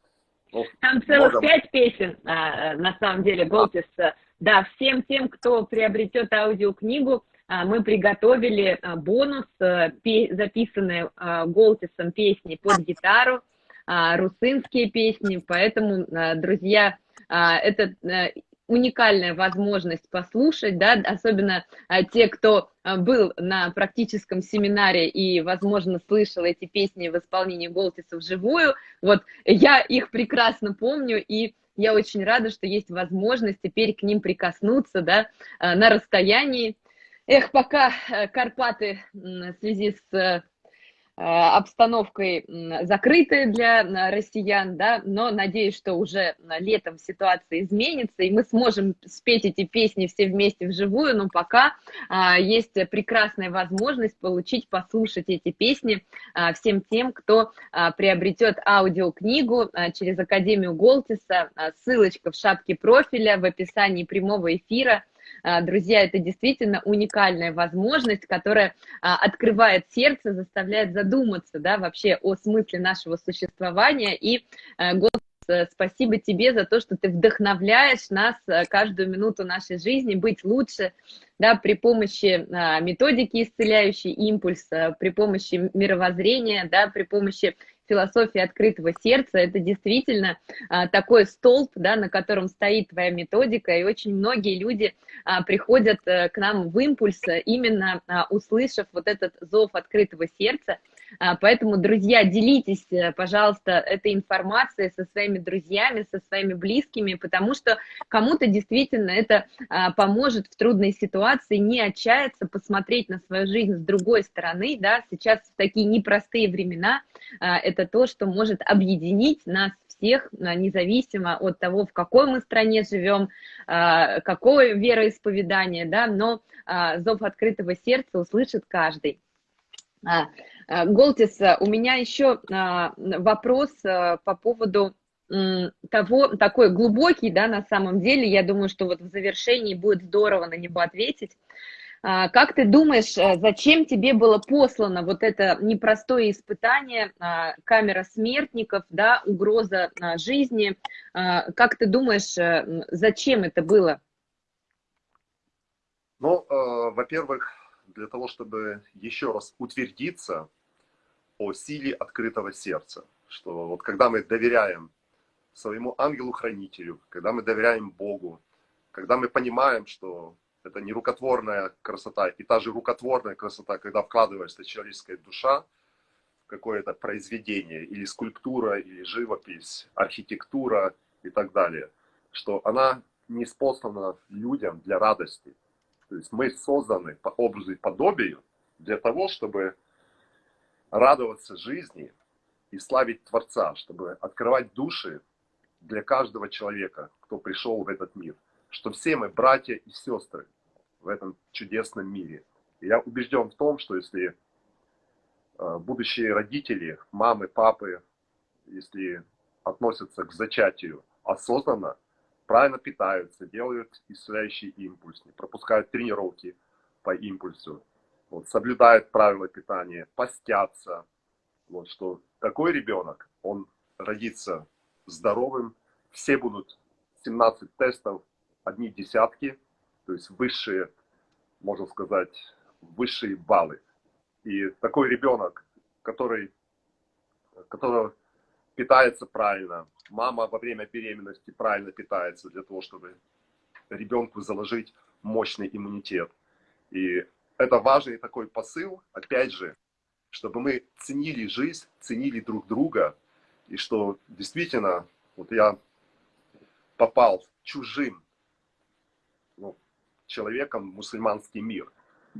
Ну, Там целых можем. пять песен, а, а, на самом деле, Голтис. а, Да, всем тем, кто приобретет аудиокнигу, а, мы приготовили а, бонус, а, пе- записанные а, Голтисом песни под гитару, а, русынские песни, поэтому, а, друзья, а, это а, уникальная возможность послушать, да, особенно а, те, кто а, был на практическом семинаре и, возможно, слышал эти песни в исполнении Голтиса вживую, вот я их прекрасно помню, и я очень рада, что есть возможность теперь к ним прикоснуться, да, а, на расстоянии. Эх, пока э, Карпаты в связи с э, обстановкой м, закрыты для россиян, да, но надеюсь, что уже летом ситуация изменится, и мы сможем спеть эти песни все вместе вживую, но пока а, есть прекрасная возможность получить, послушать эти песни а, всем тем, кто а, приобретет аудиокнигу через Академию Голтиса, ссылочка в шапке профиля, в описании прямого эфира, Друзья, это действительно уникальная возможность, которая а, открывает сердце, заставляет задуматься, да, вообще о смысле нашего существования. И, а, Голос, э, спасибо тебе за то, что ты вдохновляешь нас э, каждую минуту нашей жизни быть лучше, да, при помощи а, методики исцеляющей импульс, а, при помощи мировоззрения, да, при помощи философии открытого сердца, это действительно а, такой столб, да, на котором стоит твоя методика, и очень многие люди а, приходят а, к нам в импульс, а, именно а, услышав вот этот зов открытого сердца. А, поэтому, друзья, делитесь, э, пожалуйста, этой информацией со своими друзьями, со своими близкими, потому что кому-то действительно это а, поможет в трудной ситуации не отчаяться, посмотреть на свою жизнь с другой стороны, да, сейчас в такие непростые времена, а, это то, что может объединить нас всех, независимо от того, в какой мы стране живем, какое вероисповедание, да, но зов открытого сердца услышит каждый. А, Голтис, а, у меня еще а, вопрос а, по поводу того, такой глубокий, да, на самом деле, я думаю, что вот в завершении будет здорово на него ответить. А, Как ты думаешь, э, зачем тебе было послано вот это непростое испытание, а, камера смертников, да, угроза жизни? Как ты думаешь, э, зачем это было? Ну, э, во-первых, для того, чтобы еще раз утвердиться о силе открытого сердца, что вот когда мы доверяем своему ангелу-хранителю, когда мы доверяем Богу, когда мы понимаем, что это не рукотворная красота, и та же рукотворная красота, когда вкладывается человеческая душа в какое-то произведение, или скульптура, или живопись, архитектура и так далее, что она не способна людям для радости. То есть мы созданы по образу и подобию для того, чтобы радоваться жизни и славить Творца, чтобы открывать души для каждого человека, кто пришел в этот мир. Что все мы братья и сестры в этом чудесном мире. И я убежден в том, что если э, будущие родители, мамы, папы, если относятся к зачатию осознанно, правильно питаются, делают исцеляющий импульс, не пропускают тренировки по импульсу, вот, соблюдают правила питания, постятся, вот, что такой ребенок, он родится здоровым, все будут 17 тестов, одни десятки, то есть высшие, можно сказать, высшие баллы. И такой ребенок, который, который питается правильно, мама во время беременности правильно питается для того, чтобы ребенку заложить мощный иммунитет. И это важный такой посыл, опять же, чтобы мы ценили жизнь, ценили друг друга, и что действительно, вот я попал чужим ну, человеком в мусульманский мир,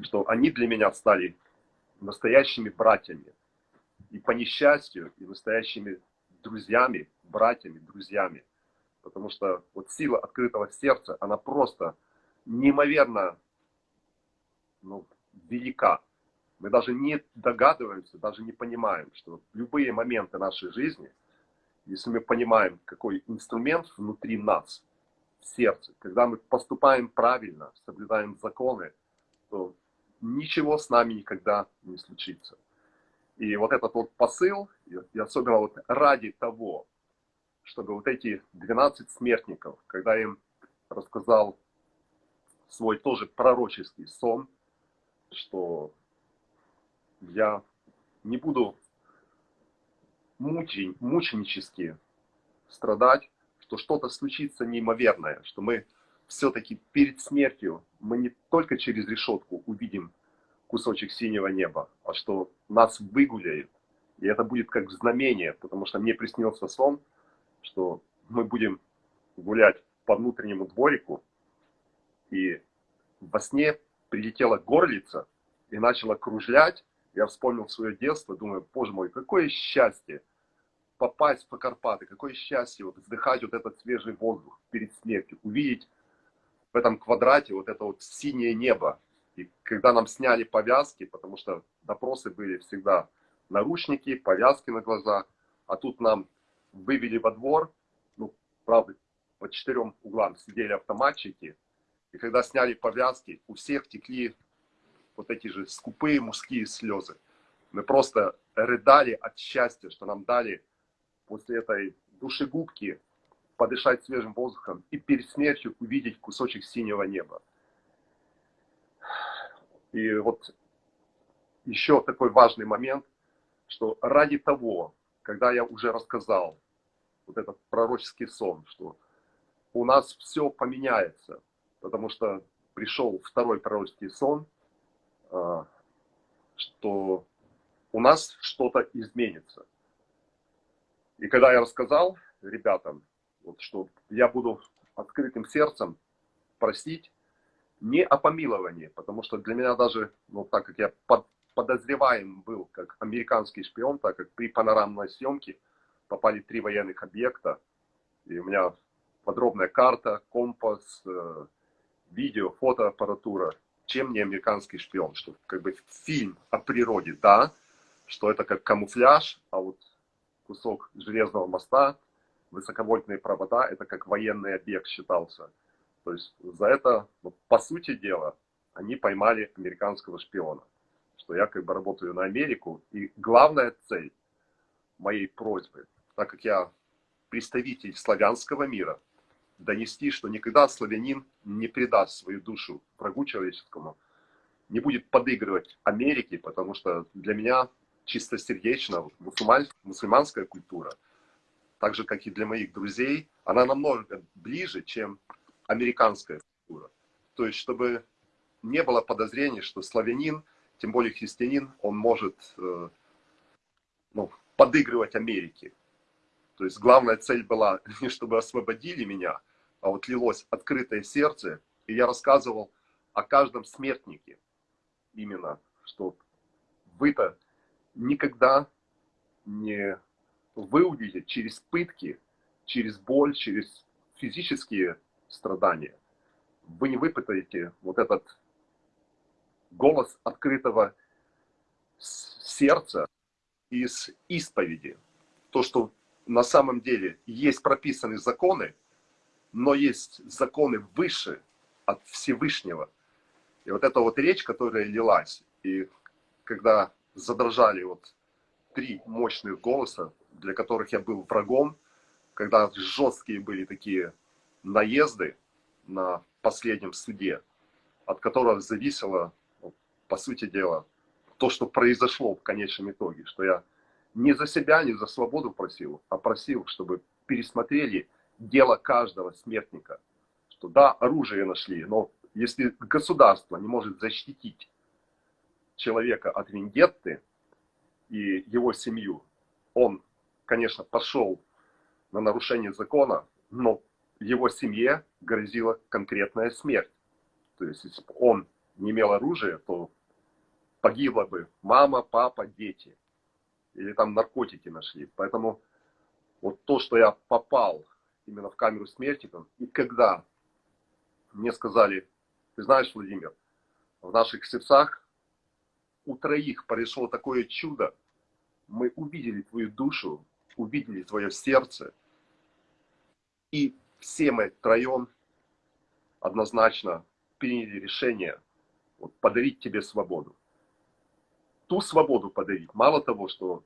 что они для меня стали настоящими братьями, и по несчастью, и настоящими друзьями, братьями, друзьями. Потому что вот сила открытого сердца, она просто неимоверно ну, велика. Мы даже не догадываемся, даже не понимаем, что любые моменты нашей жизни, если мы понимаем, какой инструмент внутри нас, в сердце, когда мы поступаем правильно, соблюдаем законы, то ничего с нами никогда не случится. И вот этот вот посыл, и особенно вот ради того, чтобы вот эти 12 смертников, когда им рассказал свой тоже пророческий сон, что я не буду мучень, мученически страдать, что что-то случится неимоверное, что мы все-таки перед смертью, мы не только через решетку увидим кусочек синего неба, а что нас выгуляет. И это будет как знамение, потому что мне приснился сон, что мы будем гулять по внутреннему дворику, и во сне прилетела горлица и начала кружлять. Я вспомнил свое детство, думаю, боже мой, какое счастье попасть по Карпаты, какое счастье вот вдыхать вот этот свежий воздух перед смертью, увидеть в этом квадрате вот это вот синее небо. И когда нам сняли повязки, потому что допросы были всегда наручники, повязки на глаза, а тут нам вывели во двор, ну, правда, по четырем углам сидели автоматчики, и когда сняли повязки, у всех текли вот эти же скупые мужские слезы. Мы просто рыдали от счастья, что нам дали после этой душегубки подышать свежим воздухом и перед смертью увидеть кусочек синего неба. И вот еще такой важный момент, что ради того, когда я уже рассказал вот этот пророческий сон, что у нас все поменяется, потому что пришел второй пророческий сон, а, что у нас что-то изменится. И когда я рассказал ребятам, вот, что я буду открытым сердцем просить не о помиловании, потому что для меня даже, ну, так как я под, подозреваем был как американский шпион, так как при панорамной съемке попали три военных объекта, и у меня подробная карта, компас, э, видео, фотоаппаратура, чем не американский шпион, что как бы фильм о природе, да, что это как камуфляж, а вот кусок железного моста, высоковольтные провода, это как военный объект считался. То есть за это, ну, по сути дела, они поймали американского шпиона. Что я как бы работаю на Америку. И главная цель моей просьбы, так как я представитель славянского мира, донести, что никогда славянин не предаст свою душу врагу человеческому, не будет подыгрывать Америке, потому что для меня чистосердечно мусульман, мусульманская культура, так же, как и для моих друзей, она намного ближе, чем американская культура. То есть, чтобы не было подозрений, что славянин, тем более христианин, он может э, ну, подыгрывать Америке. То есть главная цель была [LAUGHS] не чтобы освободили меня, а вот лилось открытое сердце, и я рассказывал о каждом смертнике. Именно, что вы-то никогда не выудите через пытки, через боль, через физические страдания. Вы не выпытаете вот этот голос открытого сердца из исповеди. То, что на самом деле есть прописаны законы, но есть законы выше от Всевышнего. И вот эта вот речь, которая лилась, и когда задрожали вот три мощных голоса, для которых я был врагом, когда жесткие были такие наезды на последнем суде, от которого зависело, по сути дела, то, что произошло в конечном итоге, что я не за себя, не за свободу просил, а просил, чтобы пересмотрели дело каждого смертника. Что да, оружие нашли, но если государство не может защитить человека от вендетты и его семью, он, конечно, пошел на нарушение закона, но его семье грозила конкретная смерть. То есть, если бы он не имел оружия, то погибла бы мама, папа, дети. Или там наркотики нашли. Поэтому вот то, что я попал именно в камеру смерти, и когда мне сказали, ты знаешь, Владимир, в наших сердцах у троих произошло такое чудо. Мы увидели твою душу, увидели твое сердце. И все мы троем однозначно приняли решение вот, подарить тебе свободу. Ту свободу подарить. Мало того, что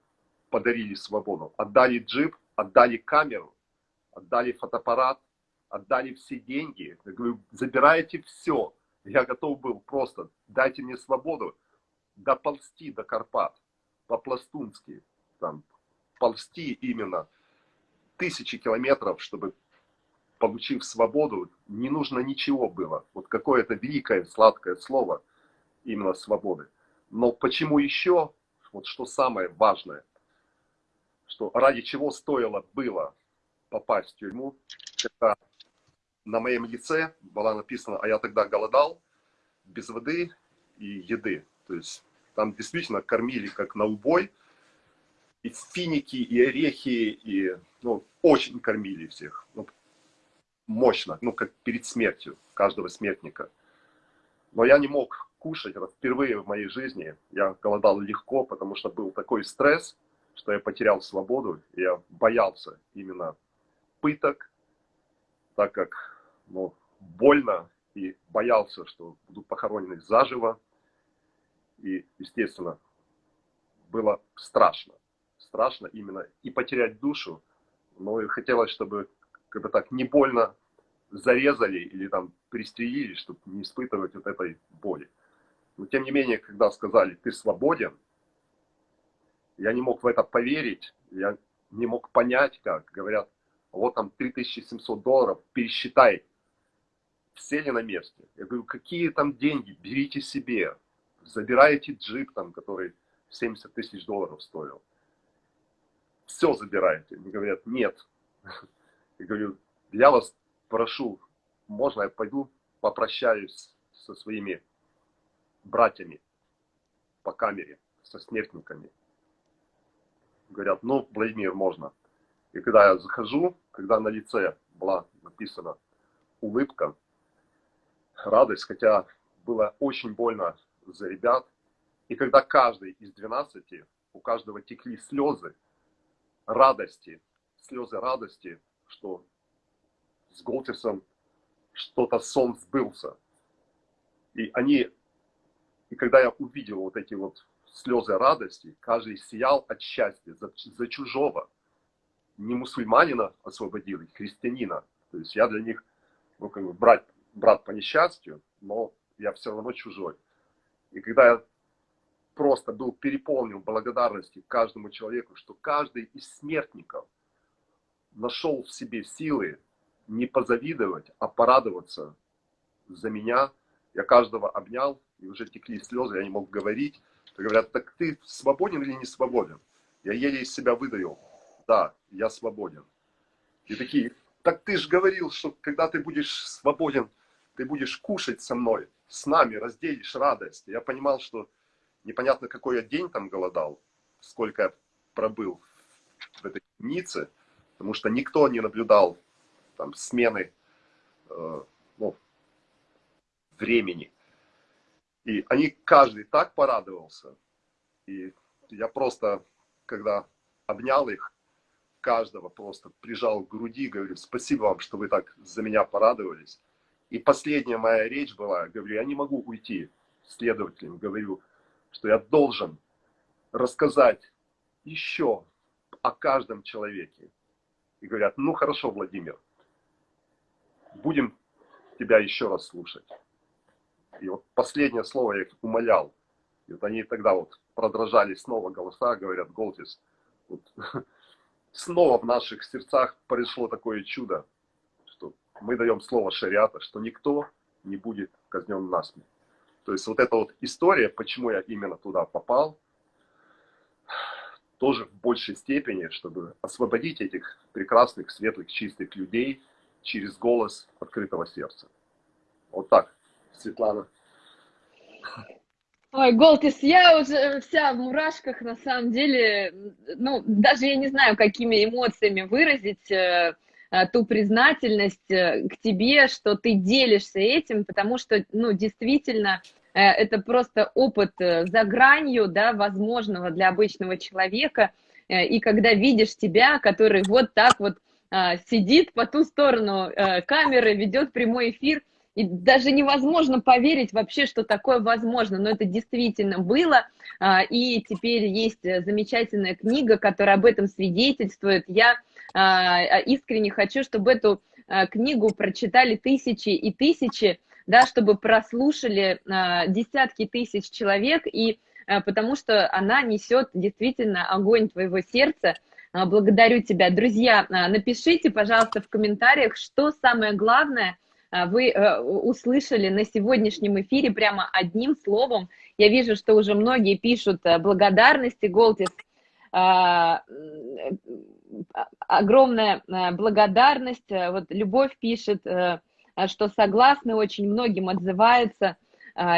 подарили свободу, отдали джип, отдали камеру, отдали фотоаппарат, отдали все деньги. Я говорю, забирайте все. Я готов был просто, дайте мне свободу доползти до Карпат, по-пластунски, там, ползти именно тысячи километров, чтобы, получив свободу, не нужно ничего было. Вот какое-то великое, сладкое слово именно свободы. Но почему еще, вот что самое важное, что ради чего стоило было попасть в тюрьму, когда на моем лице была написана, а я тогда голодал, без воды и еды. То есть там действительно кормили как на убой, и финики, и орехи, и ну, очень кормили всех. Ну, мощно, ну, как перед смертью каждого смертника. Но я не мог кушать, это впервые в моей жизни. Я голодал легко, потому что был такой стресс, что я потерял свободу, и я боялся именно пыток, так как ну, больно, и боялся, что буду похоронены заживо. И, естественно, было страшно. Страшно именно и потерять душу, но и хотелось, чтобы когда так не больно зарезали или там пристрелили, чтобы не испытывать вот этой боли. Но тем не менее, когда сказали, ты свободен, я не мог в это поверить, я не мог понять, как. Говорят, вот там 3700 долларов, пересчитай, все ли на месте. Я говорю, какие там деньги, берите себе, забирайте джип там, который 70 тысяч долларов стоил. Все забирайте. Они говорят, нет. Я говорю, я вас прошу, можно я пойду попрощаюсь со своими братьями по камере, со смертниками. Говорят, ну, Владимир, можно. И когда я захожу, когда на лице была написана улыбка, радость, хотя было очень больно за ребят. И когда каждый из 12, у каждого текли слезы радости, слезы радости, что с Голтерсом что-то сон сбылся. И они, и когда я увидел вот эти вот слезы радости, каждый сиял от счастья за, за чужого. Не мусульманина освободили, христианина. То есть я для них, ну, как бы брат, брат по несчастью, но я все равно чужой. И когда я просто был переполнен благодарностью каждому человеку, что каждый из смертников нашел в себе силы не позавидовать, а порадоваться за меня. Я каждого обнял, и уже текли слезы, я не мог говорить. Говорят, так ты свободен или не свободен? Я еле из себя выдавил. Да, я свободен. И такие, так ты же говорил, что когда ты будешь свободен, ты будешь кушать со мной, с нами, разделишь радость. Я понимал, что непонятно, какой я день там голодал, сколько я пробыл в этой темнице, потому что никто не наблюдал там смены э, ну, времени. И они, каждый так порадовался. И я просто, когда обнял их, каждого просто прижал к груди, говорю, спасибо вам, что вы так за меня порадовались. И последняя моя речь была, говорю, я не могу уйти следователем, говорю, что я должен рассказать еще о каждом человеке. И говорят, ну хорошо, Владимир, будем тебя еще раз слушать. И вот последнее слово я их умолял. И вот они тогда вот продрожали снова голоса, говорят, Голтис, вот, [LAUGHS] снова в наших сердцах произошло такое чудо мы даем слово шариата, что никто не будет казнен насмерть. То есть вот эта вот история, почему я именно туда попал, тоже в большей степени, чтобы освободить этих прекрасных, светлых, чистых людей через голос открытого сердца. Вот так, Светлана. Ой, Голтис, я уже вся в мурашках, на самом деле, ну, даже я не знаю, какими эмоциями выразить э, Э, ту признательность э, к тебе, что ты делишься этим, потому что, ну, действительно, это просто опыт за гранью, да, возможного для обычного человека, и когда видишь тебя, который вот так вот сидит по ту сторону камеры, ведет прямой эфир, и даже невозможно поверить вообще, что такое возможно, но это действительно было, а, и теперь есть замечательная книга, которая об этом свидетельствует. Я а, искренне хочу, чтобы эту книгу прочитали тысячи и тысячи, да, чтобы прослушали десятки тысяч человек, и потому что она несет действительно огонь твоего сердца, а, благодарю тебя. Друзья, а, напишите, пожалуйста, в комментариях, что самое главное а, вы э, услышали на сегодняшнем эфире прямо одним словом. Я вижу, что уже многие пишут э, благодарности. Огромная э, благодарность. Вот Любовь пишет, что согласны, очень многим отзываются.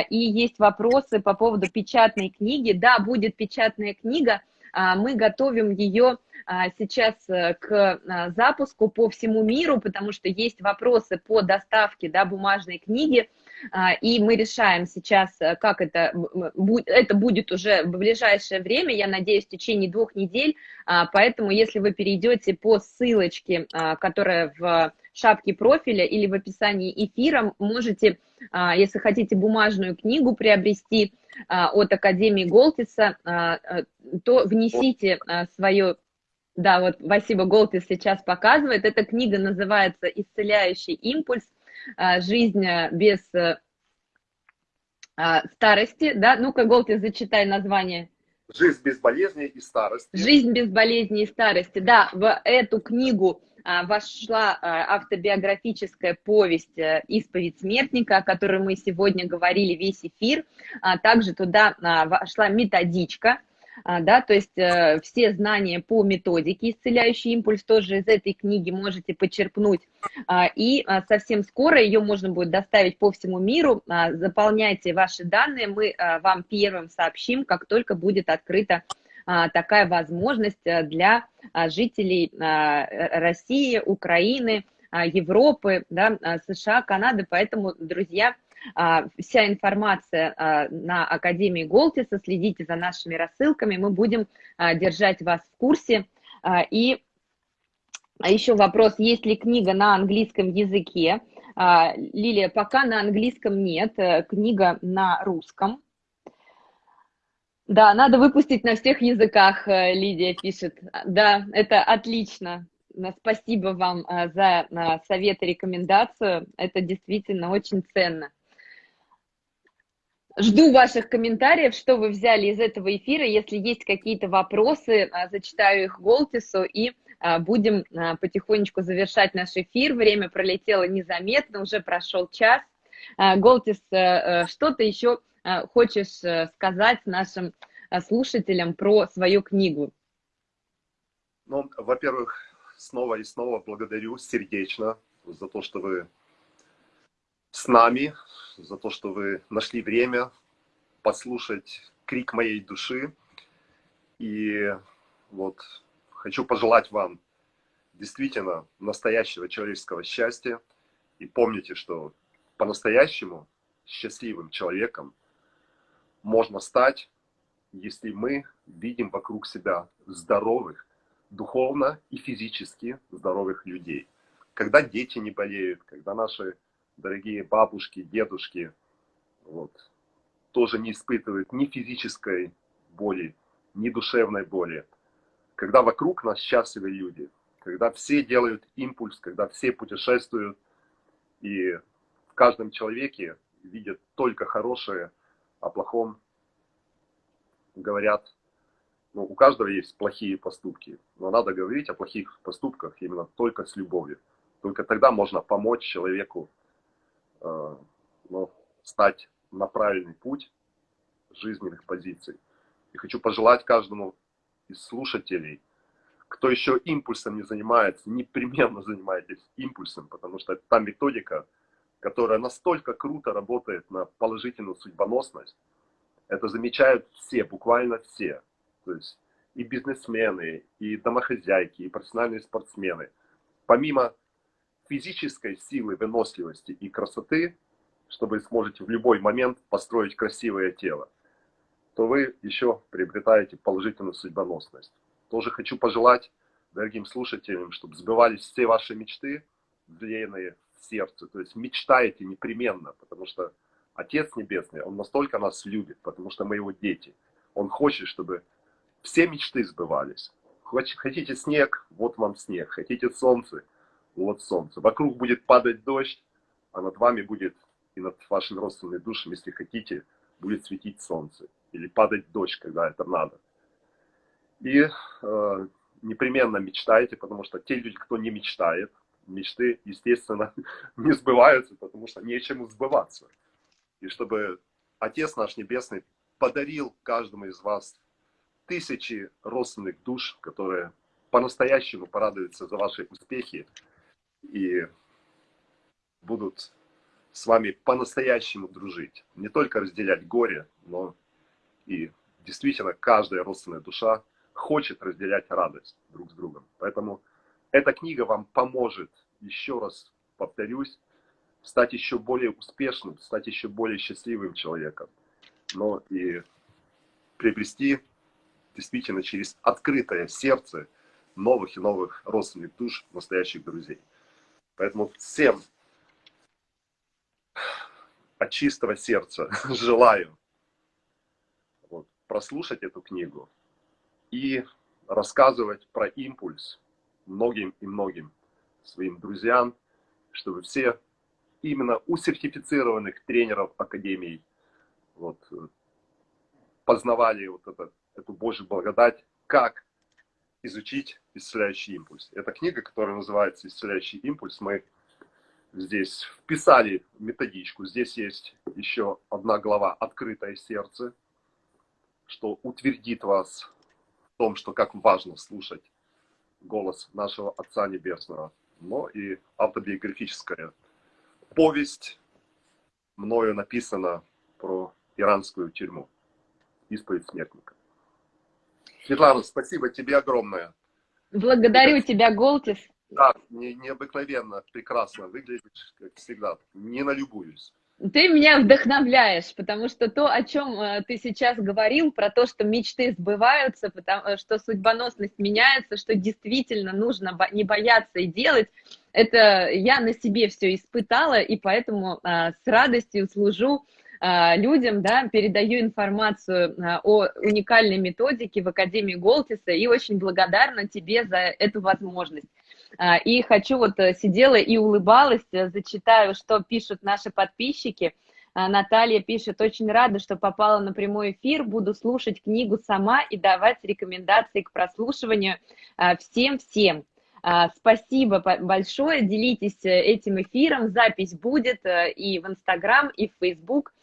И есть вопросы по поводу печатной книги. Да, будет печатная книга, мы готовим ее а, сейчас э, к а, запуску по всему миру, потому что есть вопросы по доставке да, бумажной книги, а, и мы решаем сейчас, э, как это, это будет уже в ближайшее время, я надеюсь, в течение двух недель, поэтому если вы перейдете по ссылочке, которая в шапке профиля или в описании эфира, можете, если хотите бумажную книгу приобрести от Академии Голтиса, то внесите свое да, вот спасибо, Голтис сейчас показывает. Эта книга называется «Исцеляющий импульс. А, жизнь без а, старости». Да, ну-ка, Голтис, зачитай название. «Жизнь без болезней и старости». «Жизнь без болезней и старости». Да, в эту книгу а, вошла автобиографическая повесть э, «Исповедь смертника», о которой мы сегодня говорили весь эфир. Также туда вошла методичка – а, да, то есть э, все знания по методике «Исцеляющий импульс» тоже из этой книги можете почерпнуть, а, и а, совсем скоро ее можно будет доставить по всему миру, заполняйте ваши данные, мы вам первым сообщим, как только будет открыта такая возможность э, для жителей России, Украины, Европы, да, США, Канады, поэтому, друзья, а, вся информация а, на Академии Голтиса, следите за нашими рассылками, мы будем а, держать вас в курсе. И еще вопрос, есть ли книга на английском языке? Лилия, пока на английском нет, э, книга на русском. Да, надо выпустить на всех языках, э, Лидия пишет. Да, это отлично. Спасибо вам э, за совет и рекомендацию. Это действительно очень ценно. Жду ваших комментариев, что вы взяли из этого эфира. Если есть какие-то вопросы, зачитаю их Голтису и будем потихонечку завершать наш эфир. Время пролетело незаметно, уже прошел час. Голтис, что ты еще хочешь сказать нашим слушателям про свою книгу? Ну, во-первых, снова и снова благодарю сердечно за то, что вы с нами, за то, что вы нашли время послушать крик моей души. И вот хочу пожелать вам действительно настоящего человеческого счастья. И помните, что по-настоящему счастливым человеком можно стать, если мы видим вокруг себя здоровых, духовно и физически здоровых людей. Когда дети не болеют, когда наши дорогие бабушки, дедушки, вот, тоже не испытывают ни физической боли, ни душевной боли. Когда вокруг нас счастливые люди, когда все делают импульс, когда все путешествуют, и в каждом человеке видят только хорошее, о плохом говорят. Ну, у каждого есть плохие поступки, но надо говорить о плохих поступках именно только с любовью. Только тогда можно помочь человеку Э, ну, стать на правильный путь жизненных позиций. И хочу пожелать каждому из слушателей, кто еще импульсом не занимается, непременно занимайтесь импульсом, потому что та методика, которая настолько круто работает на положительную судьбоносность. Это замечают все, буквально все. То есть и бизнесмены, и домохозяйки, и профессиональные спортсмены. Помимо физической силы, выносливости и красоты, чтобы вы сможете в любой момент построить красивое тело, то вы еще приобретаете положительную судьбоносность. Тоже хочу пожелать дорогим слушателям, чтобы сбывались все ваши мечты, сердце, то есть мечтаете непременно, потому что Отец Небесный, Он настолько нас любит, потому что мы Его дети. Он хочет, чтобы все мечты сбывались. Хотите снег, вот вам снег. Хотите солнце, вот солнце. Вокруг будет падать дождь, а над вами будет и над вашими родственными душами, если хотите, будет светить солнце. Или падать дождь, когда это надо. И э, непременно мечтайте, потому что те люди, кто не мечтает, мечты, естественно, [LAUGHS] не сбываются, потому что нечему сбываться. И чтобы Отец наш Небесный подарил каждому из вас тысячи родственных душ, которые по-настоящему порадуются за ваши успехи и будут с вами по-настоящему дружить. Не только разделять горе, но и действительно каждая родственная душа хочет разделять радость друг с другом. Поэтому эта книга вам поможет, еще раз повторюсь, стать еще более успешным, стать еще более счастливым человеком. Но и приобрести действительно через открытое сердце новых и новых родственных душ, настоящих друзей. Поэтому всем от чистого сердца [LAUGHS] желаю вот, прослушать эту книгу и рассказывать про импульс многим и многим своим друзьям, чтобы все именно у сертифицированных тренеров академий вот, познавали вот это, эту Божью благодать, как изучить исцеляющий импульс. Это книга, которая называется «Исцеляющий импульс». Мы здесь вписали методичку. Здесь есть еще одна глава «Открытое сердце», что утвердит вас в том, что как важно слушать голос нашего Отца Небесного. Но и автобиографическая повесть мною написана про иранскую тюрьму. Исповедь смертника. Светлана, спасибо тебе огромное. Благодарю тебя, Голтис. Да, не, необыкновенно, прекрасно выглядишь, как всегда. Не налюбуюсь. Ты меня вдохновляешь, потому что то, о чем э, ты сейчас говорил, про то, что мечты сбываются, потому, э, что судьбоносность меняется, что действительно нужно не бояться и делать, это я на себе все испытала, и поэтому а, с радостью служу людям, да, передаю информацию о уникальной методике в Академии Голтиса и очень благодарна тебе за эту возможность. А, и хочу вот э, сидела и улыбалась, э, зачитаю, что пишут наши подписчики. А, Наталья пишет, очень рада, что попала на прямой эфир, буду слушать книгу сама и давать рекомендации к прослушиванию а, всем-всем. Спасибо большое, делитесь э, этим эфиром, запись будет и в Инстаграм, и в Фейсбук.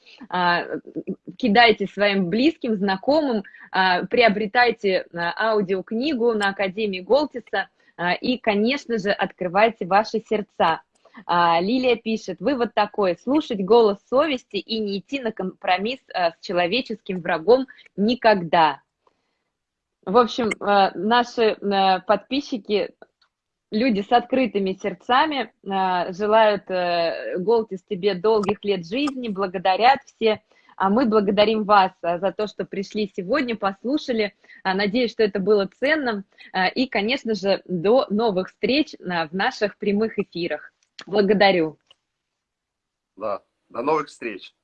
Кидайте своим близким, знакомым, приобретайте аудиокнигу на Академии Голтиса – а, и, конечно же, открывайте ваши сердца. А, Лилия пишет, вывод такой, слушать голос совести и не идти на компромисс а, с человеческим врагом никогда. В общем, наши подписчики, люди с открытыми сердцами, желают, Голтис, тебе долгих лет жизни, благодарят все а мы благодарим вас а, за то, что пришли сегодня, послушали. А, надеюсь, что это было ценным. А, и, конечно же, до новых встреч в наших прямых эфирах. Благодарю. Да, до новых встреч.